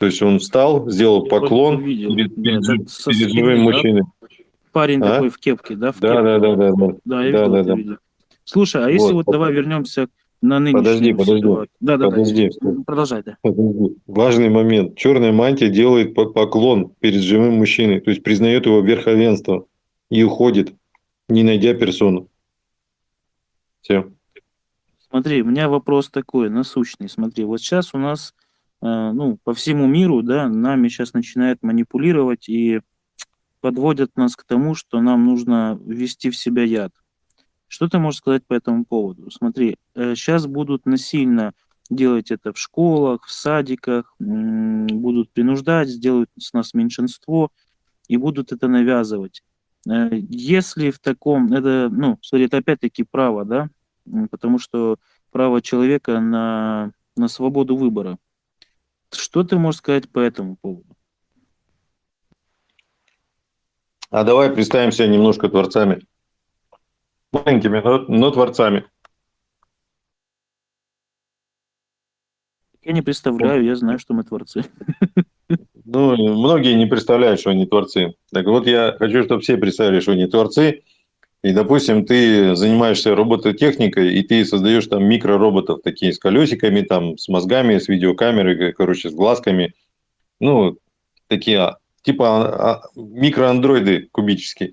То есть он встал, сделал поклон перед, перед, перед живым мужчиной. Парень а? такой в кепке, да? В да, кепке. да, да, да, да. Да, я да, видел да, да. видео. Слушай, а вот. если вот давай вернемся на нынешнюю Подожди, подожди. Да, да, подожди. да. Продолжай, да. Подожди. Важный момент. Черная мантия делает поклон перед живым мужчиной, то есть признает его верховенство и уходит не найдя персону. Все. Смотри, у меня вопрос такой, насущный. Смотри, вот сейчас у нас, ну, по всему миру, да, нами сейчас начинают манипулировать и подводят нас к тому, что нам нужно ввести в себя яд. Что ты можешь сказать по этому поводу? Смотри, э, сейчас будут насильно делать это в школах, в садиках, будут принуждать, сделают с нас меньшинство и будут это навязывать. Э, если в таком, это, ну, смотри, это опять-таки право, да, потому что право человека на, на свободу выбора. Что ты можешь сказать по этому поводу? А давай представим себя немножко творцами. Маленькими, но, но творцами. Я не представляю, я знаю, что мы творцы. Ну, многие не представляют, что они творцы. Так вот, я хочу, чтобы все представили, что они творцы. И, допустим, ты занимаешься робототехникой, и ты создаешь там микророботов, такие с колесиками, там, с мозгами, с видеокамерой, короче, с глазками. Ну, такие а, типа а, а, микроандроиды кубические.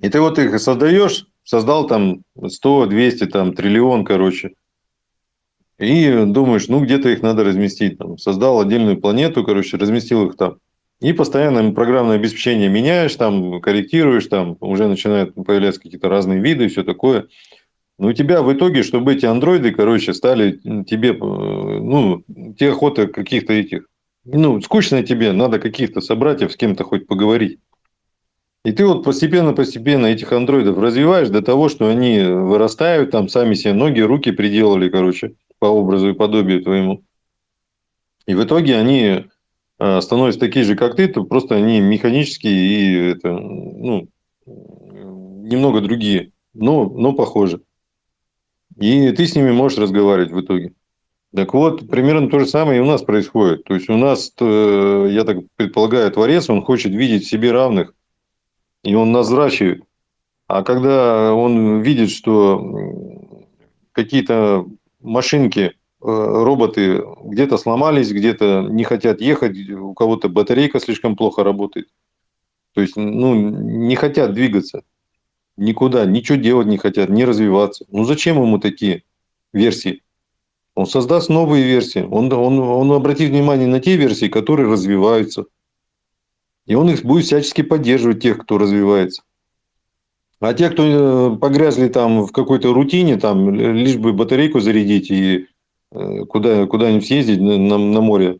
И ты вот их создаешь, создал там 100, 200, там, триллион, короче. И думаешь, ну где-то их надо разместить. Там, создал отдельную планету, короче, разместил их там. И постоянно программное обеспечение меняешь, там, корректируешь, там уже начинают появляться какие-то разные виды и все такое. Но у тебя в итоге, чтобы эти андроиды, короче, стали тебе, э, ну, тебе охота каких-то этих, ну, скучно тебе, надо каких-то собратьев с кем-то хоть поговорить. И ты вот постепенно-постепенно этих андроидов развиваешь до того, что они вырастают, там сами себе ноги, руки приделали, короче по образу и подобию твоему. И в итоге они становятся такие же, как ты, то просто они механические и это, ну, немного другие, но, но похожи. И ты с ними можешь разговаривать в итоге. Так вот, примерно то же самое и у нас происходит. То есть у нас, э, я так предполагаю, творец, он хочет видеть себе равных, и он нас взращивает. А когда он видит, что какие-то машинки, э, роботы где-то сломались, где-то не хотят ехать, у кого-то батарейка слишком плохо работает. То есть, ну, не хотят двигаться. Никуда, ничего делать не хотят, не развиваться. Ну зачем ему такие версии? Он создаст новые версии. Он, он, он обратит внимание на те версии, которые развиваются. И он их будет всячески поддерживать, тех, кто развивается. А те, кто э, погрязли там в какой-то рутине, там, лишь бы батарейку зарядить и э, куда, куда-нибудь съездить на, на, море,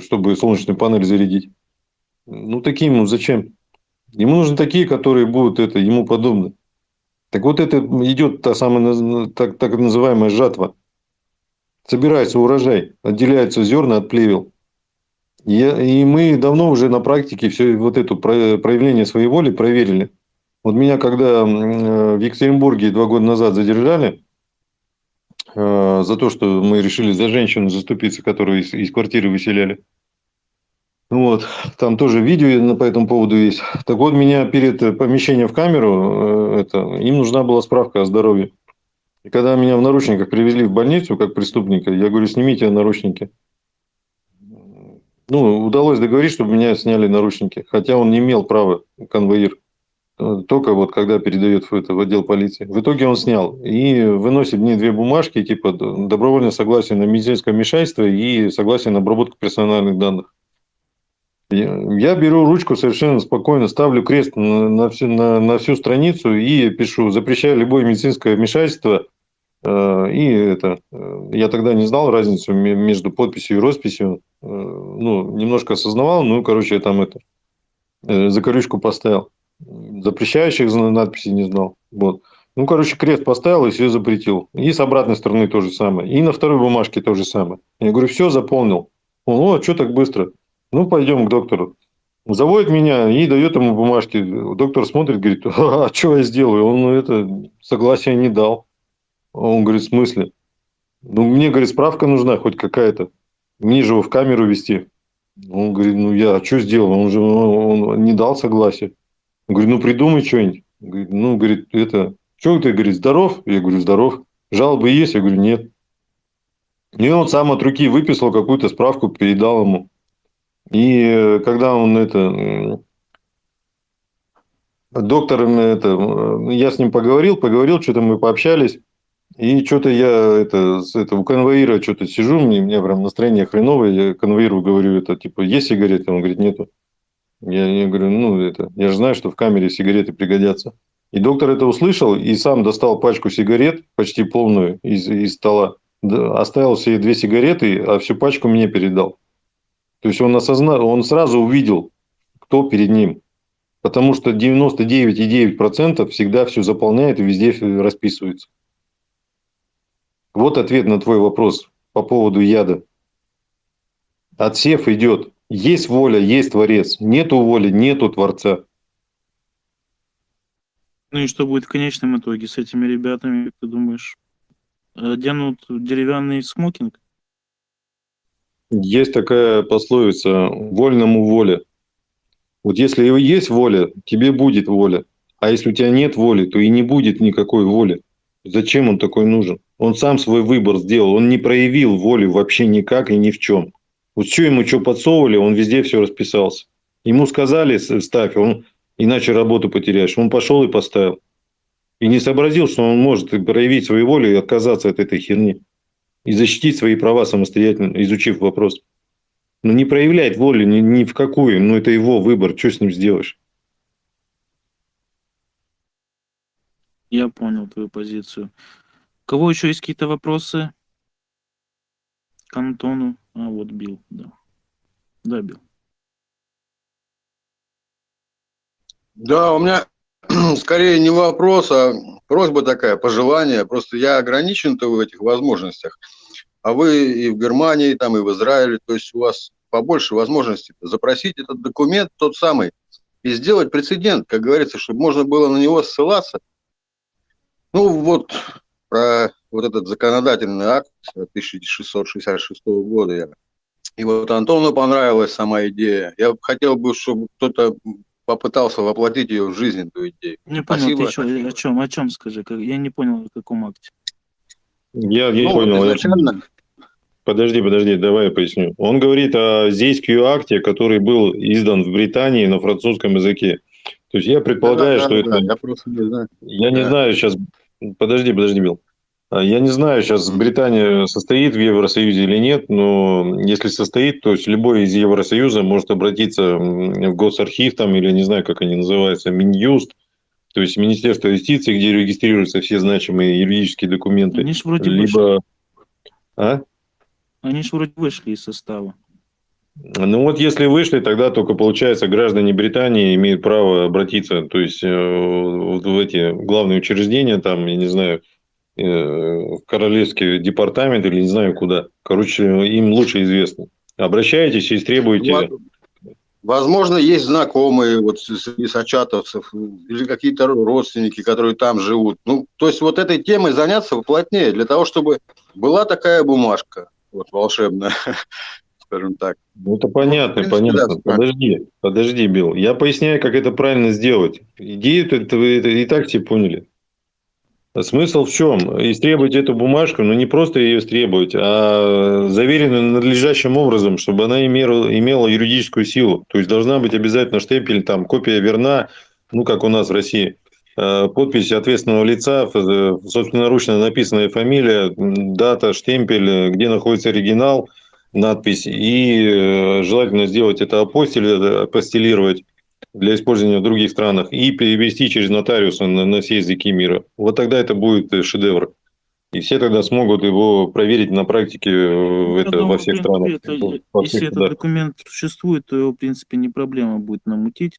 чтобы солнечную панель зарядить. Ну, таким ему зачем? Ему нужны такие, которые будут это, ему подобны. Так вот это идет та самая так, так называемая жатва. Собирается урожай, отделяются зерна от плевел. И, и мы давно уже на практике все вот это проявление своей воли проверили. Вот меня когда в Екатеринбурге два года назад задержали э, за то, что мы решили за женщину заступиться, которую из, из квартиры выселяли. Вот, там тоже видео по этому поводу есть. Так вот, меня перед помещением в камеру, э, это, им нужна была справка о здоровье. И когда меня в наручниках привезли в больницу как преступника, я говорю, снимите наручники. Ну, удалось договорить, чтобы меня сняли наручники, хотя он не имел права, конвоир. Только вот когда передает это, в отдел полиции. В итоге он снял и выносит мне две бумажки, типа добровольное согласие на медицинское вмешательство и согласие на обработку персональных данных. Я беру ручку совершенно спокойно, ставлю крест на, на, всю, на, на всю страницу и пишу, запрещаю любое медицинское вмешательство. Э, и это, э, я тогда не знал разницу между подписью и росписью. Э, ну, немножко осознавал, ну, короче, я там это, закорючку поставил. Запрещающих надписей не знал. Вот. Ну, короче, крест поставил и все запретил. И с обратной стороны то же самое. И на второй бумажке то же самое. Я говорю, все, заполнил. Он, о, что так быстро? Ну, пойдем к доктору. Заводит меня и дает ему бумажки. Доктор смотрит, говорит, а что я сделаю? Он это согласия не дал. Он говорит, в смысле? Ну, мне, говорит, справка нужна хоть какая-то. Мне же его в камеру вести. Он говорит, ну, я а что сделал? Он же он, он не дал согласия. Он говорит, ну, придумай что-нибудь. Ну, говорит, это, что ты, говорит, здоров? Я говорю, здоров. Жалобы есть? Я говорю, нет. И он сам от руки выписал какую-то справку, передал ему. И э, когда он это... Доктор, это, я с ним поговорил, поговорил, что-то мы пообщались. И что-то я это, с этого конвоира что-то сижу, мне, мне прям настроение хреновое, я конвоиру говорю, это типа, есть сигареты? Он говорит, нету. Я, я говорю, ну это, я же знаю, что в камере сигареты пригодятся. И доктор это услышал и сам достал пачку сигарет, почти полную, из, из стола. Оставил себе две сигареты, а всю пачку мне передал. То есть он осознал, он сразу увидел, кто перед ним. Потому что 99,9% всегда все заполняет и везде расписывается. Вот ответ на твой вопрос по поводу яда. Отсев идет. Есть воля, есть Творец. Нету воли, нету Творца. Ну и что будет в конечном итоге с этими ребятами, как ты думаешь? Оденут деревянный смокинг? Есть такая пословица «вольному воля». Вот если есть воля, тебе будет воля. А если у тебя нет воли, то и не будет никакой воли. Зачем он такой нужен? Он сам свой выбор сделал. Он не проявил воли вообще никак и ни в чем. Вот что ему что подсовывали, он везде все расписался. Ему сказали, ставь, он иначе работу потеряешь. Он пошел и поставил. И не сообразил, что он может проявить свою волю и отказаться от этой херни и защитить свои права самостоятельно, изучив вопрос. Но не проявляет воли ни, ни в какую, но это его выбор, что с ним сделаешь? Я понял твою позицию. У кого еще есть какие-то вопросы к Антону? А вот Бил, да. Да, Бил. Да, у меня скорее не вопрос, а просьба такая, пожелание. Просто я ограничен-то в этих возможностях. А вы и в Германии, там, и в Израиле, то есть у вас побольше возможностей запросить этот документ тот самый и сделать прецедент, как говорится, чтобы можно было на него ссылаться. Ну вот про вот этот законодательный акт 1666 года. И вот Антону понравилась сама идея. Я хотел бы, чтобы кто-то попытался воплотить ее в жизнь, эту идею. Не понял, Спасибо. ты что, о чем, о чем скажи? Я не понял, о каком акте. Я не ну, понял. изначально... Подожди, подожди, давай я поясню. Он говорит о Зейскую акте, который был издан в Британии на французском языке. То есть я предполагаю, Да, что да, это... да, я просто не знаю. Я не Да. знаю сейчас... Подожди, подожди, Билл. А Я не знаю, сейчас Британия состоит в Евросоюзе или нет, но если состоит, то есть любой из Евросоюза может обратиться в госархив там, или не знаю, как они называются, Минюст, то есть Министерство юстиции, где регистрируются все значимые юридические документы. Они ж вроде вышли. Либо... А? Они ж вроде вышли из состава. Ну вот если вышли, тогда только получается граждане Британии имеют право обратиться, то есть э, в эти главные учреждения, там, я не знаю, э, в королевский департамент или не знаю куда. Короче, им лучше известно. Обращаетесь и требуете. Во- Возможно, есть знакомые вот среди сачатовцев или какие-то родственники, которые там живут. Ну, то есть вот этой темой заняться поплотнее, для того, чтобы была такая бумажка, вот волшебная, скажем так. Ну, это понятно, в принципе, понятно. да. Подожди, подожди, Билл. Я поясняю, как это правильно сделать. Идею это вы это и так все поняли. Смысл в чем? Истребовать эту бумажку, но не просто ее истребовать, а заверенную надлежащим образом, чтобы она имела, имела юридическую силу. То есть должна быть обязательно штемпель, там, копия верна, ну, как у нас в России, Э, подпись ответственного лица, э, собственноручно написанная фамилия, дата, штемпель, где находится оригинал, надпись. И э, желательно сделать это апостиль, апостилировать для использования в других странах и перевести через нотариуса на, на все языки мира. Вот тогда это будет э, шедевр. И все тогда смогут его проверить на практике э, Я это думаю, во всех странах. это- во если всех этот документ существует, то его, в принципе, не проблема будет намутить.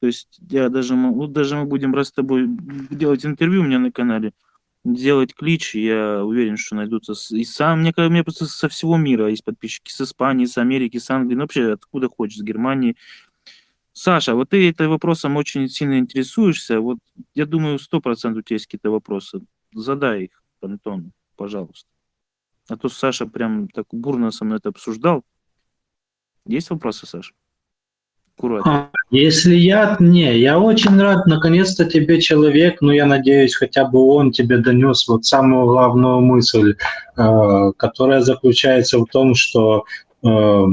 То есть я даже, вот даже мы будем раз с тобой делать интервью у меня на канале, делать клич, я уверен, что найдутся и сам, мне, кажется, мне просто со всего мира есть подписчики, с Испании, с Америки, с Англии, ну вообще откуда хочешь, с Германии. Саша, вот ты этим вопросом очень сильно интересуешься, вот я думаю, сто процентов у тебя есть какие-то вопросы. Задай их Антону, пожалуйста. А то Саша прям так бурно со мной это обсуждал. Есть вопросы, Саша? Аккуратно. А, Если я, не, я очень рад, наконец-то тебе человек, ну я надеюсь, хотя бы он тебе донес вот самую главную мысль, э, которая заключается в том, что э,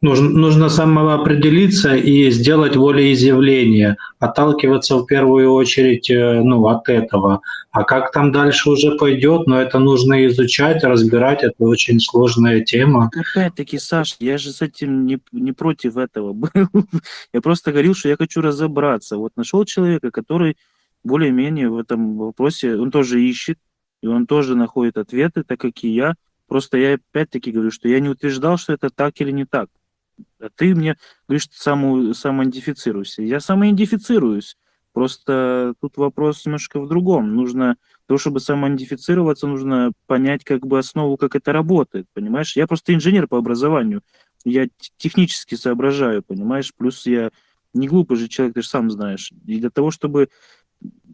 нужно, нужно самоопределиться и сделать волеизъявление, отталкиваться в первую очередь э, ну, от этого. А как там дальше уже пойдет, но это нужно изучать, разбирать, это очень сложная тема. Опять-таки, Саш, я же с этим не, не против этого был. Я просто говорил, что я хочу разобраться. Вот нашел человека, который более-менее в этом вопросе, он тоже ищет, и он тоже находит ответы, так как и я. Просто я опять-таки говорю, что я не утверждал, что это так или не так. Ты мне говоришь, саму, самоидентифицируйся. Я самоидентифицируюсь. Просто тут вопрос немножко в другом. Нужно, того, чтобы самоидентифицироваться, нужно понять как бы основу, как это работает, понимаешь? Я просто инженер по образованию. Я технически соображаю, понимаешь? Плюс я не глупый же человек, ты же сам знаешь. И для того, чтобы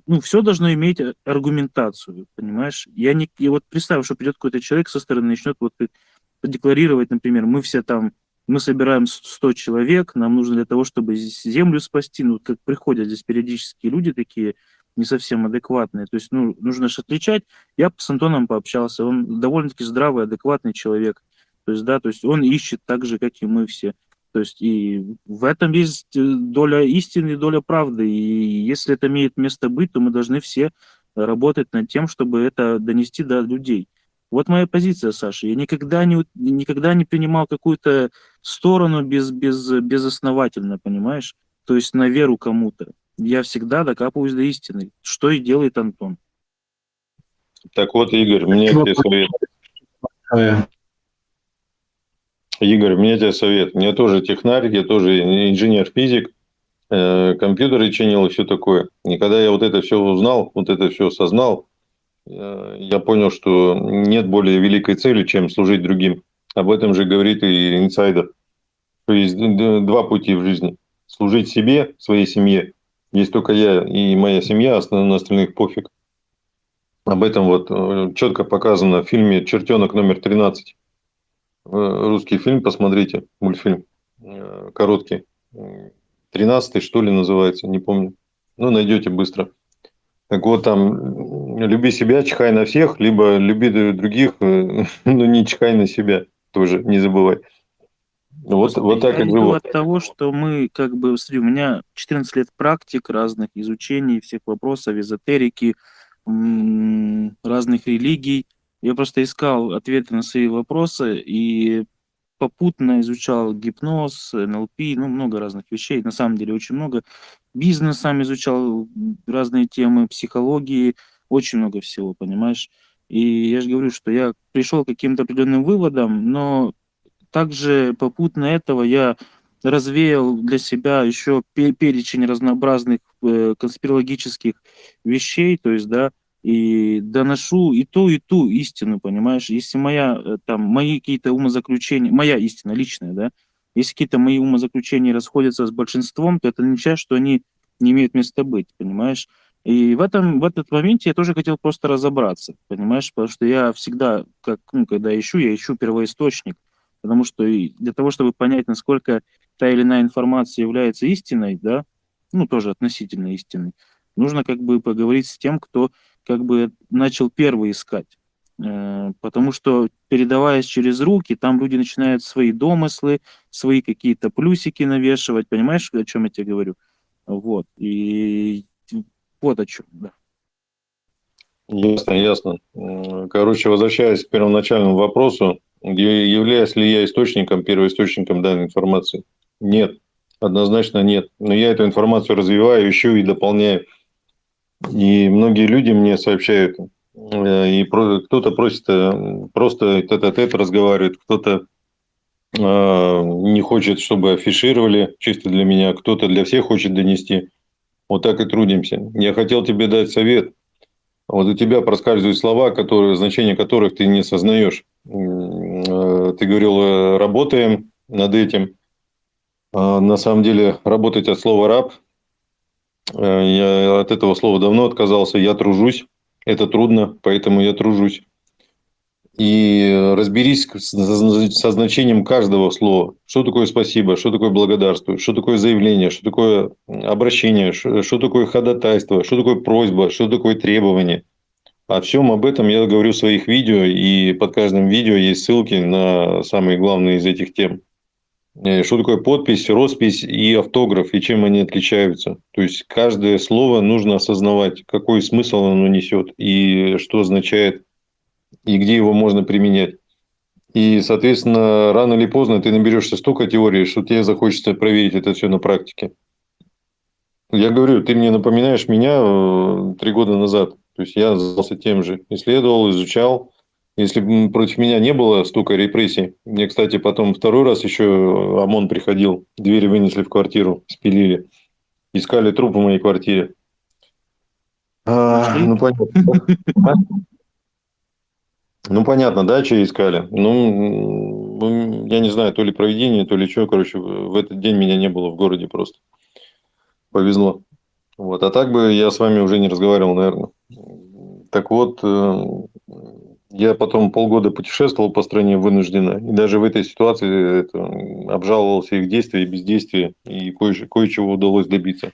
ну, все должно иметь а- аргументацию, понимаешь? Я не... И вот представь, что придет какой-то человек со стороны, начнет вот как декларировать, например, мы все там, мы собираем с- 100 человек, нам нужно для того, чтобы землю спасти, ну, как приходят здесь периодически люди такие, не совсем адекватные. То есть, ну, нужно же отличать. Я с Антоном пообщался, он довольно-таки здравый, адекватный человек. То есть, да, то есть он ищет так же, как и мы все. То есть и в этом есть э, доля истины доля правды. И если это имеет место быть, то мы должны все работать над тем, чтобы это донести до людей. Вот моя позиция, Саша. Я никогда не, никогда не принимал какую-то сторону без, без, безосновательно, понимаешь? То есть на веру кому-то. Я всегда докапываюсь до истины, что и делает Антон. Так вот, Игорь, мне тебе совет. Игорь, мне тебе совет. Я тоже технарь, я тоже инженер-физик, э, компьютеры чинил и все такое. И когда я вот это все узнал, вот это все осознал, я понял, что нет более великой цели, чем служить другим.Об этом же говорит и инсайдер. То есть два пути в жизни. Служить себе, своей семье. Есть только я и моя семья, а на остальных пофиг. Об этом вот э, четко показано в фильме «Чертенок номер 13». Э, Русский фильм, посмотрите, мультфильм э, короткий. Тринадцатый, что ли, называется, не помню. Ну, найдете быстро. Так вот, там, люби себя, чихай на всех, либо люби других, э, но не чихай на себя тоже, не забывай. Вот, вот так я и иду живу. от того, что мы, как бы, смотри, у меня 14 лет практик разных, изучений всех вопросов, эзотерики, разных религий. Я просто искал ответы на свои вопросы и попутно изучал гипноз, НЛП, ну, много разных вещей, на самом деле очень много. Бизнес сам изучал, разные темы, психологии, очень много всего, понимаешь? И я же говорю, что я пришел к каким-то определенным выводам, но также попутно этого я развеял для себя еще пе- перечень разнообразных э, конспирологических вещей, то есть, да, и доношу и ту, и ту истину, понимаешь? Если моя, э, там, мои какие-то умозаключения, моя истина личная, да, если какие-то мои умозаключения расходятся с большинством, то это означает, что они не имеют места быть, понимаешь? И в этом, в этот моменте я тоже хотел просто разобраться, понимаешь? Потому что я всегда, как, ну, когда ищу, я ищу первоисточник, потому что и для того, чтобы понять, насколько та или иная информация является истиной, да, ну, тоже относительно истиной, нужно как бы поговорить с тем, кто как бы начал первый искать. Э, Потому что, передаваясь через руки, там люди начинают свои домыслы, свои какие-то плюсики навешивать. Понимаешь, о чем я тебе говорю? Вот. И вот о чем, да. Ясно, ясно. Короче, возвращаясь к первоначальному вопросу, являюсь ли я источником, первоисточником данной информации? Нет, однозначно нет. Но я эту информацию развиваю, ищу и дополняю. И многие люди мне сообщают, и про- кто-то просит э, просто тет-а-тет разговаривает, кто-то э, не хочет, чтобы афишировали чисто для меня, кто-то для всех хочет донести. Вот так и трудимся. Я хотел тебе дать совет. Вот у тебя проскальзывают слова, которые, значение которых ты не э, Ты говорил, э, работаем над этим. А На самом деле, работать от слова «раб». Э, Я от этого слова давно отказался. Я тружусь. Это трудно, поэтому я тружусь. И разберись со значением каждого слова. Что такое спасибо, что такое благодарствую, что такое заявление, что такое обращение, что такое ходатайство, что такое просьба, что такое требование. О всем об этом я говорю в своих видео, и под каждым видео есть ссылки на самые главные из этих тем. Э, Что такое подпись, роспись и автограф, и чем они отличаются. То есть каждое слово нужно осознавать, какой смысл оно несет, и что означает, и где его можно применять. И, соответственно, рано или поздно ты наберешься столько теории, что тебе захочется проверить это все на практике. Я говорю, ты мне напоминаешь меня э, три года назад. То есть я занимался тем же. Исследовал, изучал. Если бы против меня не было столько репрессий. Мне, кстати, потом второй раз еще ОМОН приходил. Двери вынесли в квартиру, спилили. Искали труп в моей квартире. А, ну, понятно. Ну, понятно, да, что искали. Ну, м, я не знаю, то ли проведение, то ли что. Короче, в этот день меня не было в городе просто. Повезло. Вот. А так бы я с вами уже не разговаривал, наверное. Так вот, э, я потом полгода путешествовал по стране вынужденно. И даже в этой ситуации это, обжаловался их действия и бездействие. И кое- кое-чего удалось добиться.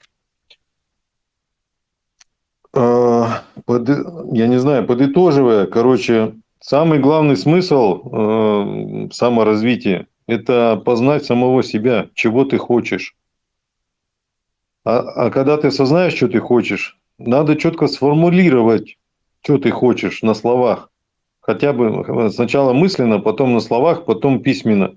А, под- я не знаю, подытоживая, короче, самый главный смысл э, саморазвития – это познать самого себя, чего ты хочешь. А, а когда ты осознаешь, что ты хочешь, надо четко сформулировать, что ты хочешь на словах. Хотя бы сначала мысленно, потом на словах, потом письменно.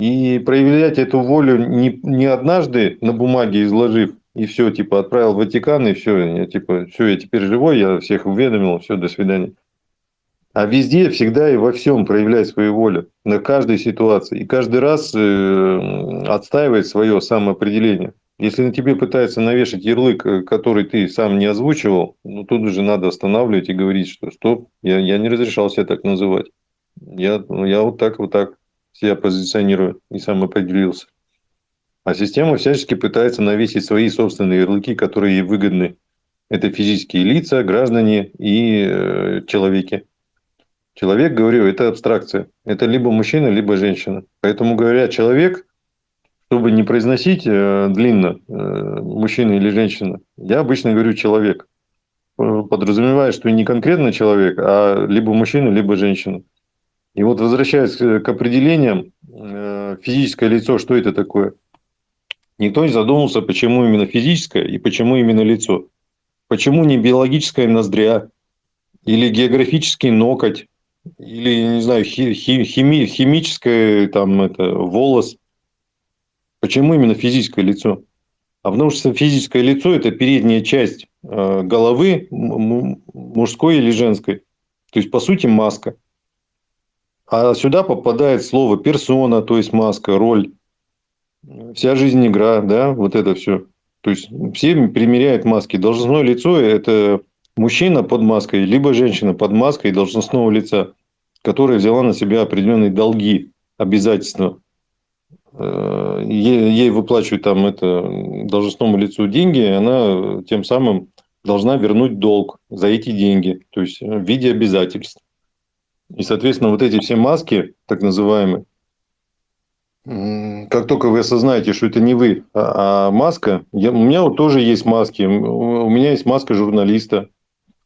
И проявлять эту волю не, не однажды на бумаге изложив, и все, типа, отправил в Ватикан, и все, я, типа, все, я теперь живой, я всех уведомил, все, до свидания. А везде, всегда и во всем проявлять свою волю, на каждой ситуации. И каждый раз э, отстаивать свое самоопределение. Если на тебе пытаются навешать ярлык, э, который ты сам не озвучивал, ну, тут уже надо останавливать и говорить, что стоп, я, я не разрешал себя так называть. Я, ну, я вот так, вот так себя позиционирую и сам определился. А система всячески пытается навесить свои собственные ярлыки, которые ей выгодны. Это физические лица, граждане и э, человеки. Человек, говорю, это абстракция. Это либо мужчина, либо женщина. Поэтому, говоря человек, чтобы не произносить э, длинно э, мужчина или женщина, я обычно говорю человек. Э, Подразумевая, что не конкретно человек, а либо мужчина, либо женщина. И вот возвращаясь к определениям, физическое лицо, что это такое? Никто не задумывался, почему именно физическое и почему именно лицо. Почему не биологическая ноздря или географический ноготь или, не знаю, хи, хи, хими, химическое там это, волос. Почему именно физическое лицо? А потому что физическое лицо – это передняя часть э, головы мужской или женской. То есть, по сути, маска. А сюда попадает слово персона, то есть маска, роль. Вся жизнь игра, да, вот это все. То есть, все примеряют маски. Должностное лицо – это мужчина под маской, либо женщина под маской должностного лица, которая взяла на себя определенные долги, обязательства. Э, ей, ей выплачивают там это должностному лицу деньги, она тем самым должна вернуть долг за эти деньги, то есть в виде обязательств. И, соответственно, вот эти все маски, так называемые, как только вы осознаете, что это не вы, а, а маска, я, у меня вот тоже есть маски. У меня есть маска журналиста,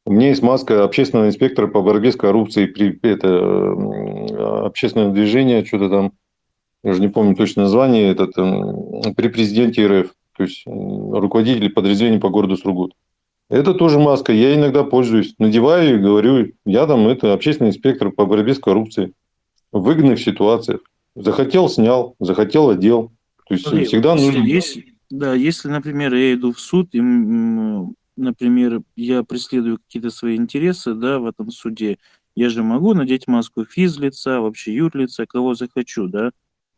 у меня есть маска общественного инспектора по борьбе с коррупцией при это общественное движение, что-то там я уже не помню точно название, этот, при президенте РФ, то есть руководитель подразделения по городу Сургут. Это тоже маска, я иногда пользуюсь, надеваю и говорю, я там это общественный инспектор по борьбе с коррупцией в выгодных ситуациях. Захотел – снял, захотел – одел. То есть Смотри, всегда нужно... Если, да, если, например, я иду в суд, и, например, я преследую какие-то свои интересы да, в этом суде, я же могу надеть маску физлица, вообще юрлица, кого захочу, да,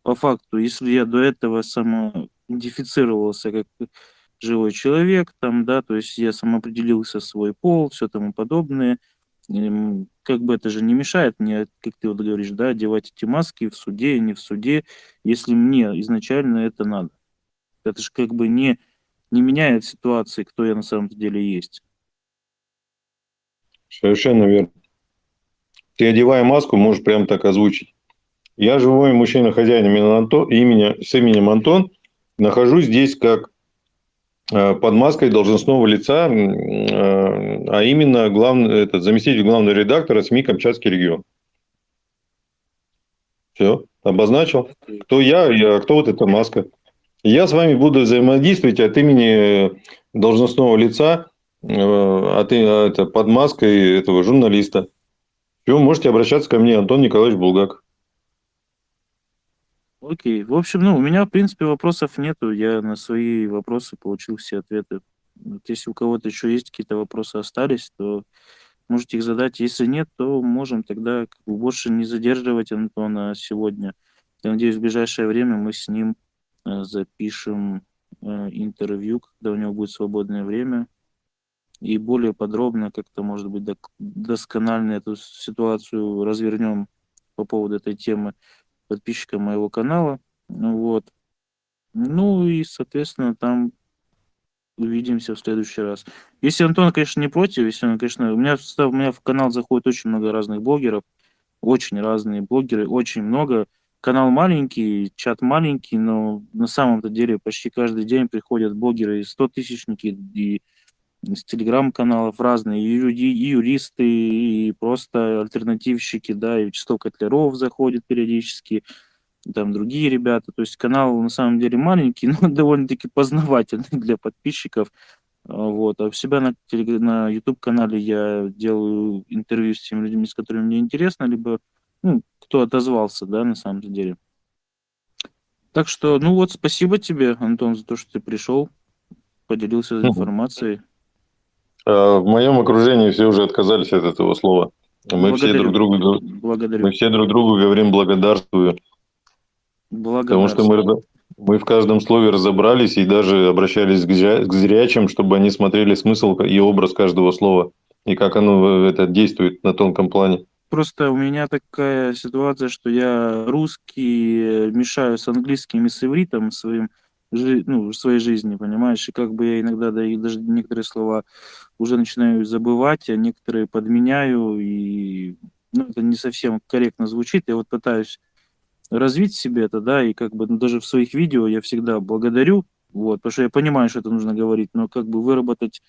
по факту, если я до этого самоидентифицировался как живой человек, там, да, то есть я самоопределился свой пол, все тому подобное, как бы это же не мешает мне, как ты вот говоришь, да, одевать эти маски в суде, не в суде, если мне изначально это надо. Это же как бы не, не меняет ситуации, кто я на самом деле есть. Совершенно верно. Ты, одевая маску, можешь прям так озвучить. Я живой мужчина-хозяин имени, с именем Антон. Нахожусь здесь как э, под маской должностного лица, э, а именно главный, этот, заместитель главного редактора СМИ «Камчатский регион». Все, обозначил. Кто я, я, кто вот эта маска. Я с вами буду взаимодействовать от имени должностного лица, э, от, это, под маской этого журналиста. Все, можете обращаться ко мне, Антон Николаевич Булгак. Окей. В общем, ну, у меня, в принципе, вопросов нету. Я на свои вопросы получил все ответы. Вот если у кого-то еще есть какие-то вопросы остались, то можете их задать. Если нет, то можем тогда больше не задерживать Антона сегодня. Я надеюсь, в ближайшее время мы с ним э, запишем э, интервью, когда у него будет свободное время. И более подробно, как-то, может быть, досконально эту ситуацию развернем по поводу этой темы подписчикам моего канала. Вот. Ну и, соответственно, там увидимся в следующий раз. Если Антон, конечно, не против, если он, конечно, у меня, у меня в канал заходит очень много разных блогеров, очень разные блогеры, очень много. Канал маленький, чат маленький, но на самом-то деле почти каждый день приходят блогеры и 100 тысячники, и из телеграм-каналов разные, и, люди, и юристы, и просто альтернативщики, да, и Вячеслав Котляров заходит периодически, там другие ребята. То есть канал на самом деле маленький, но довольно-таки познавательный для подписчиков. А, вот. А у себя на, на YouTube-канале я делаю интервью с теми людьми, с которыми мне интересно, либо ну, кто отозвался, да, на самом деле. Так что, ну вот, спасибо тебе, Антон, за то, что ты пришел, поделился информацией. А, в моем окружении все уже отказались от этого слова. Мы все друг другу, Благодарю. мы все друг другу говорим благодарствую. Потому что мы, мы в каждом слове разобрались и даже обращались к зрячим, чтобы они смотрели смысл и образ каждого слова и как оно это действует на тонком плане. Просто у меня такая ситуация, что я русский мешаю с английским и с ивритом своим жи, ну, в своей жизни, понимаешь, и как бы я иногда да, и даже некоторые слова уже начинаю забывать, а некоторые подменяю, и ну, это не совсем корректно звучит. Я вот пытаюсь развить себе это, да, и как бы ну, даже в своих видео я всегда благодарю, вот, потому что я понимаю, что это нужно говорить, но как бы выработать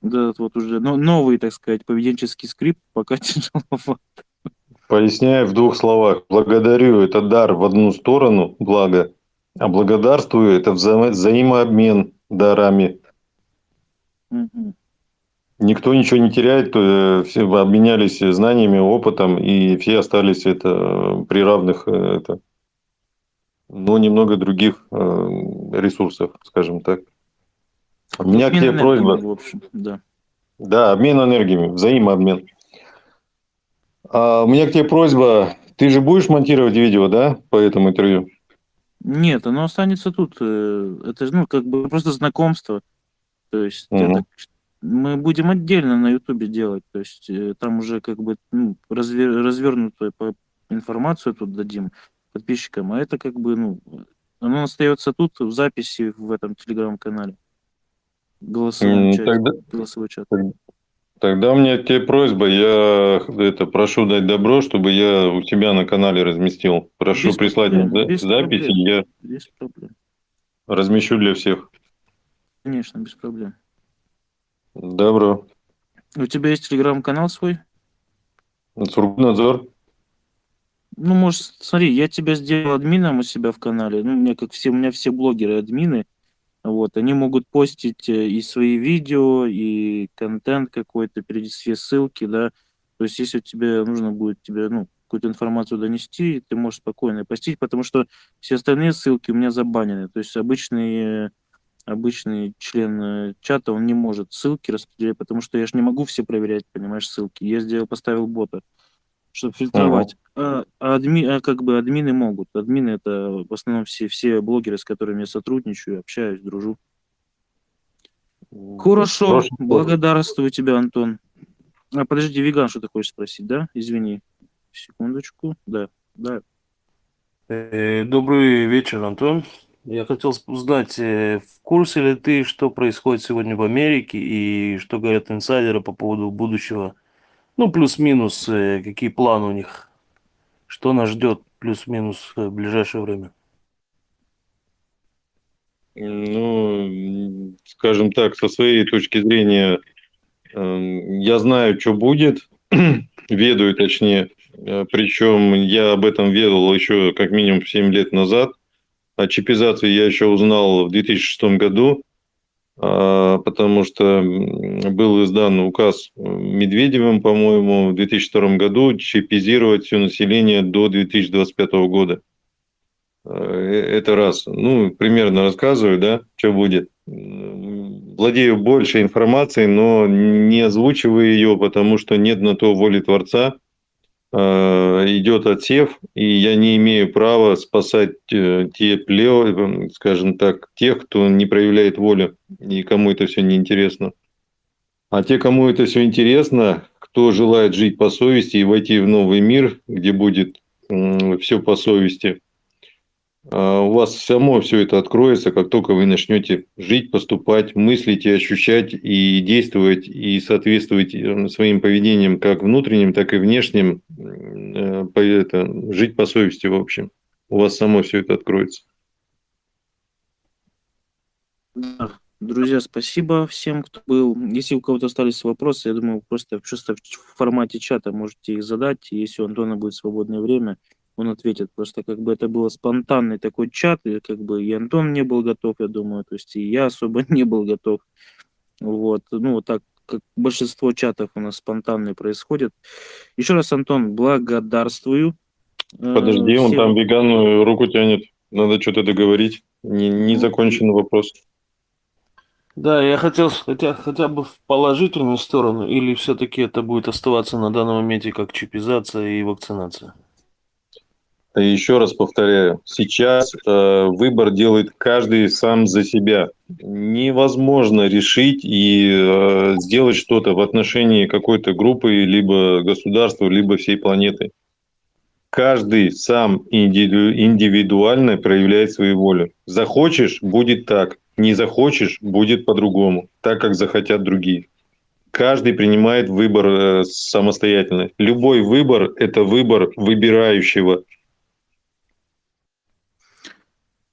вот этот вот уже ну, новый, так сказать, поведенческий скрипт пока тяжеловато. Поясняю в двух словах. Благодарю – это дар в одну сторону, благо, а благодарствую – это вза- взаимообмен дарами. Мгм. Никто ничего не теряет, э, все обменялись знаниями, опытом, и все остались это э, при равных, э, это, но немного других ресурсов, скажем так. У меня к Обмен тебе энергиями, просьба. В общем, да. Да, обмен энергиями, взаимообмен. А, у меня к тебе просьба. Ты же будешь монтировать видео, да, по этому интервью? Нет, оно останется тут. э, Это же, ну, как бы просто знакомство. То есть так ш- мы будем отдельно на Ютубе делать. То есть э, там уже как бы ну, разве- развернутую информацию тут дадим подписчикам. А это как бы, ну, оно остается тут в записи в этом телеграм-канале. Голосовом М, чате, Тогда, голосовой чат. тогда у меня к тебе просьба. Я это прошу дать добро, чтобы я у тебя на канале разместил. Прошу Без прислать мне проблем, за- без записи, проблем. я Без проблем. размещу для всех. Конечно, без проблем. Добро. У тебя есть телеграм-канал свой? Сургутнадзор. Ну, может, смотри, я тебя сделал админом у себя в канале. Ну, у меня, как все, у меня все блогеры админы. Вот, они могут постить э, и свои видео, и контент какой-то, все ссылки, да. То есть, если тебе нужно будет тебе, ну, какую-то информацию донести, ты можешь спокойно постить, потому что все остальные ссылки у меня забанены. То есть, обычный, э, обычный член э, чата, он не может ссылки распределять, потому что я же не могу все проверять, понимаешь, ссылки. Я сделал, поставил бота чтобы фильтровать. А, а адми, а как бы админы могут. Админы это в основном все, все блогеры, с которыми я сотрудничаю, общаюсь, дружу. Хорошо, Хорошо. благодарствую тебе, Антон. А, подожди, веган, что ты хочешь спросить, да? Извини. Секундочку. Да, да. Э, Добрый вечер, Антон. Я хотел узнать, э, в курсе ли ты, что происходит сегодня в Америке и что говорят инсайдеры по поводу будущего? Ну, плюс-минус, э, какие планы у них? Что нас ждет плюс-минус э, в ближайшее время? Ну, скажем так, со своей точки зрения, эм, я знаю, что будет, ведаю точнее, Э, причем я об этом ведал еще как минимум 7 лет назад. О чипизации я еще узнал в 2006 году, потому что был издан указ Медведевым, по-моему, в 2002 году чипизировать все население до 2025 года. Э, Это раз. Ну, примерно рассказываю, да, что будет. Владею больше информацией, но не озвучиваю ее, потому что нет на то воли Творца. Э, Идет отсев, и я не имею права спасать э, те плео, скажем так, тех, кто не проявляет воли, и кому это все неинтересно. А те, кому это все интересно, кто желает жить по совести и войти в новый мир, где будет все по совести, у вас само все это откроется, как только вы начнете жить, поступать, мыслить и ощущать, и действовать, и соответствовать э, своим поведением, как внутренним, так и внешним, э, это, жить по совести, в общем. У вас само все это откроется. Друзья, спасибо всем, кто был. Если у кого-то остались вопросы, я думаю, просто, просто в формате чата можете их задать. Если у Антона будет свободное время, он ответит. Просто как бы это было спонтанный такой чат, и как бы и Антон не был готов, я думаю, то есть и я особо не был готов. Вот, ну вот так, как большинство чатов у нас спонтанные происходят. Еще раз, Антон, благодарствую. Э, Подожди, он всем- там вегану руку тянет. Надо что-то договорить. Не, не Ну, закончен вопрос. Да, я хотел хотя, хотя бы в положительную сторону, или все-таки это будет оставаться на данном моменте как чипизация и вакцинация? Еще раз повторяю, сейчас э, выбор делает каждый сам за себя. Невозможно решить и э, сделать что-то в отношении какой-то группы, либо государства, либо всей планеты. Каждый сам индивиду- индивидуально проявляет свою волю. Захочешь – будет так, не захочешь – будет по-другому, так как захотят другие. Каждый принимает выбор э, самостоятельно. Любой выбор – это выбор выбирающего.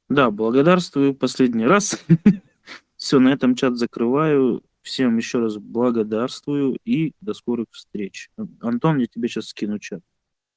Да, благодарствую последний раз. Все, на этом чат закрываю. Всем еще раз благодарствую и до скорых встреч. Антон, я тебе сейчас скину чат.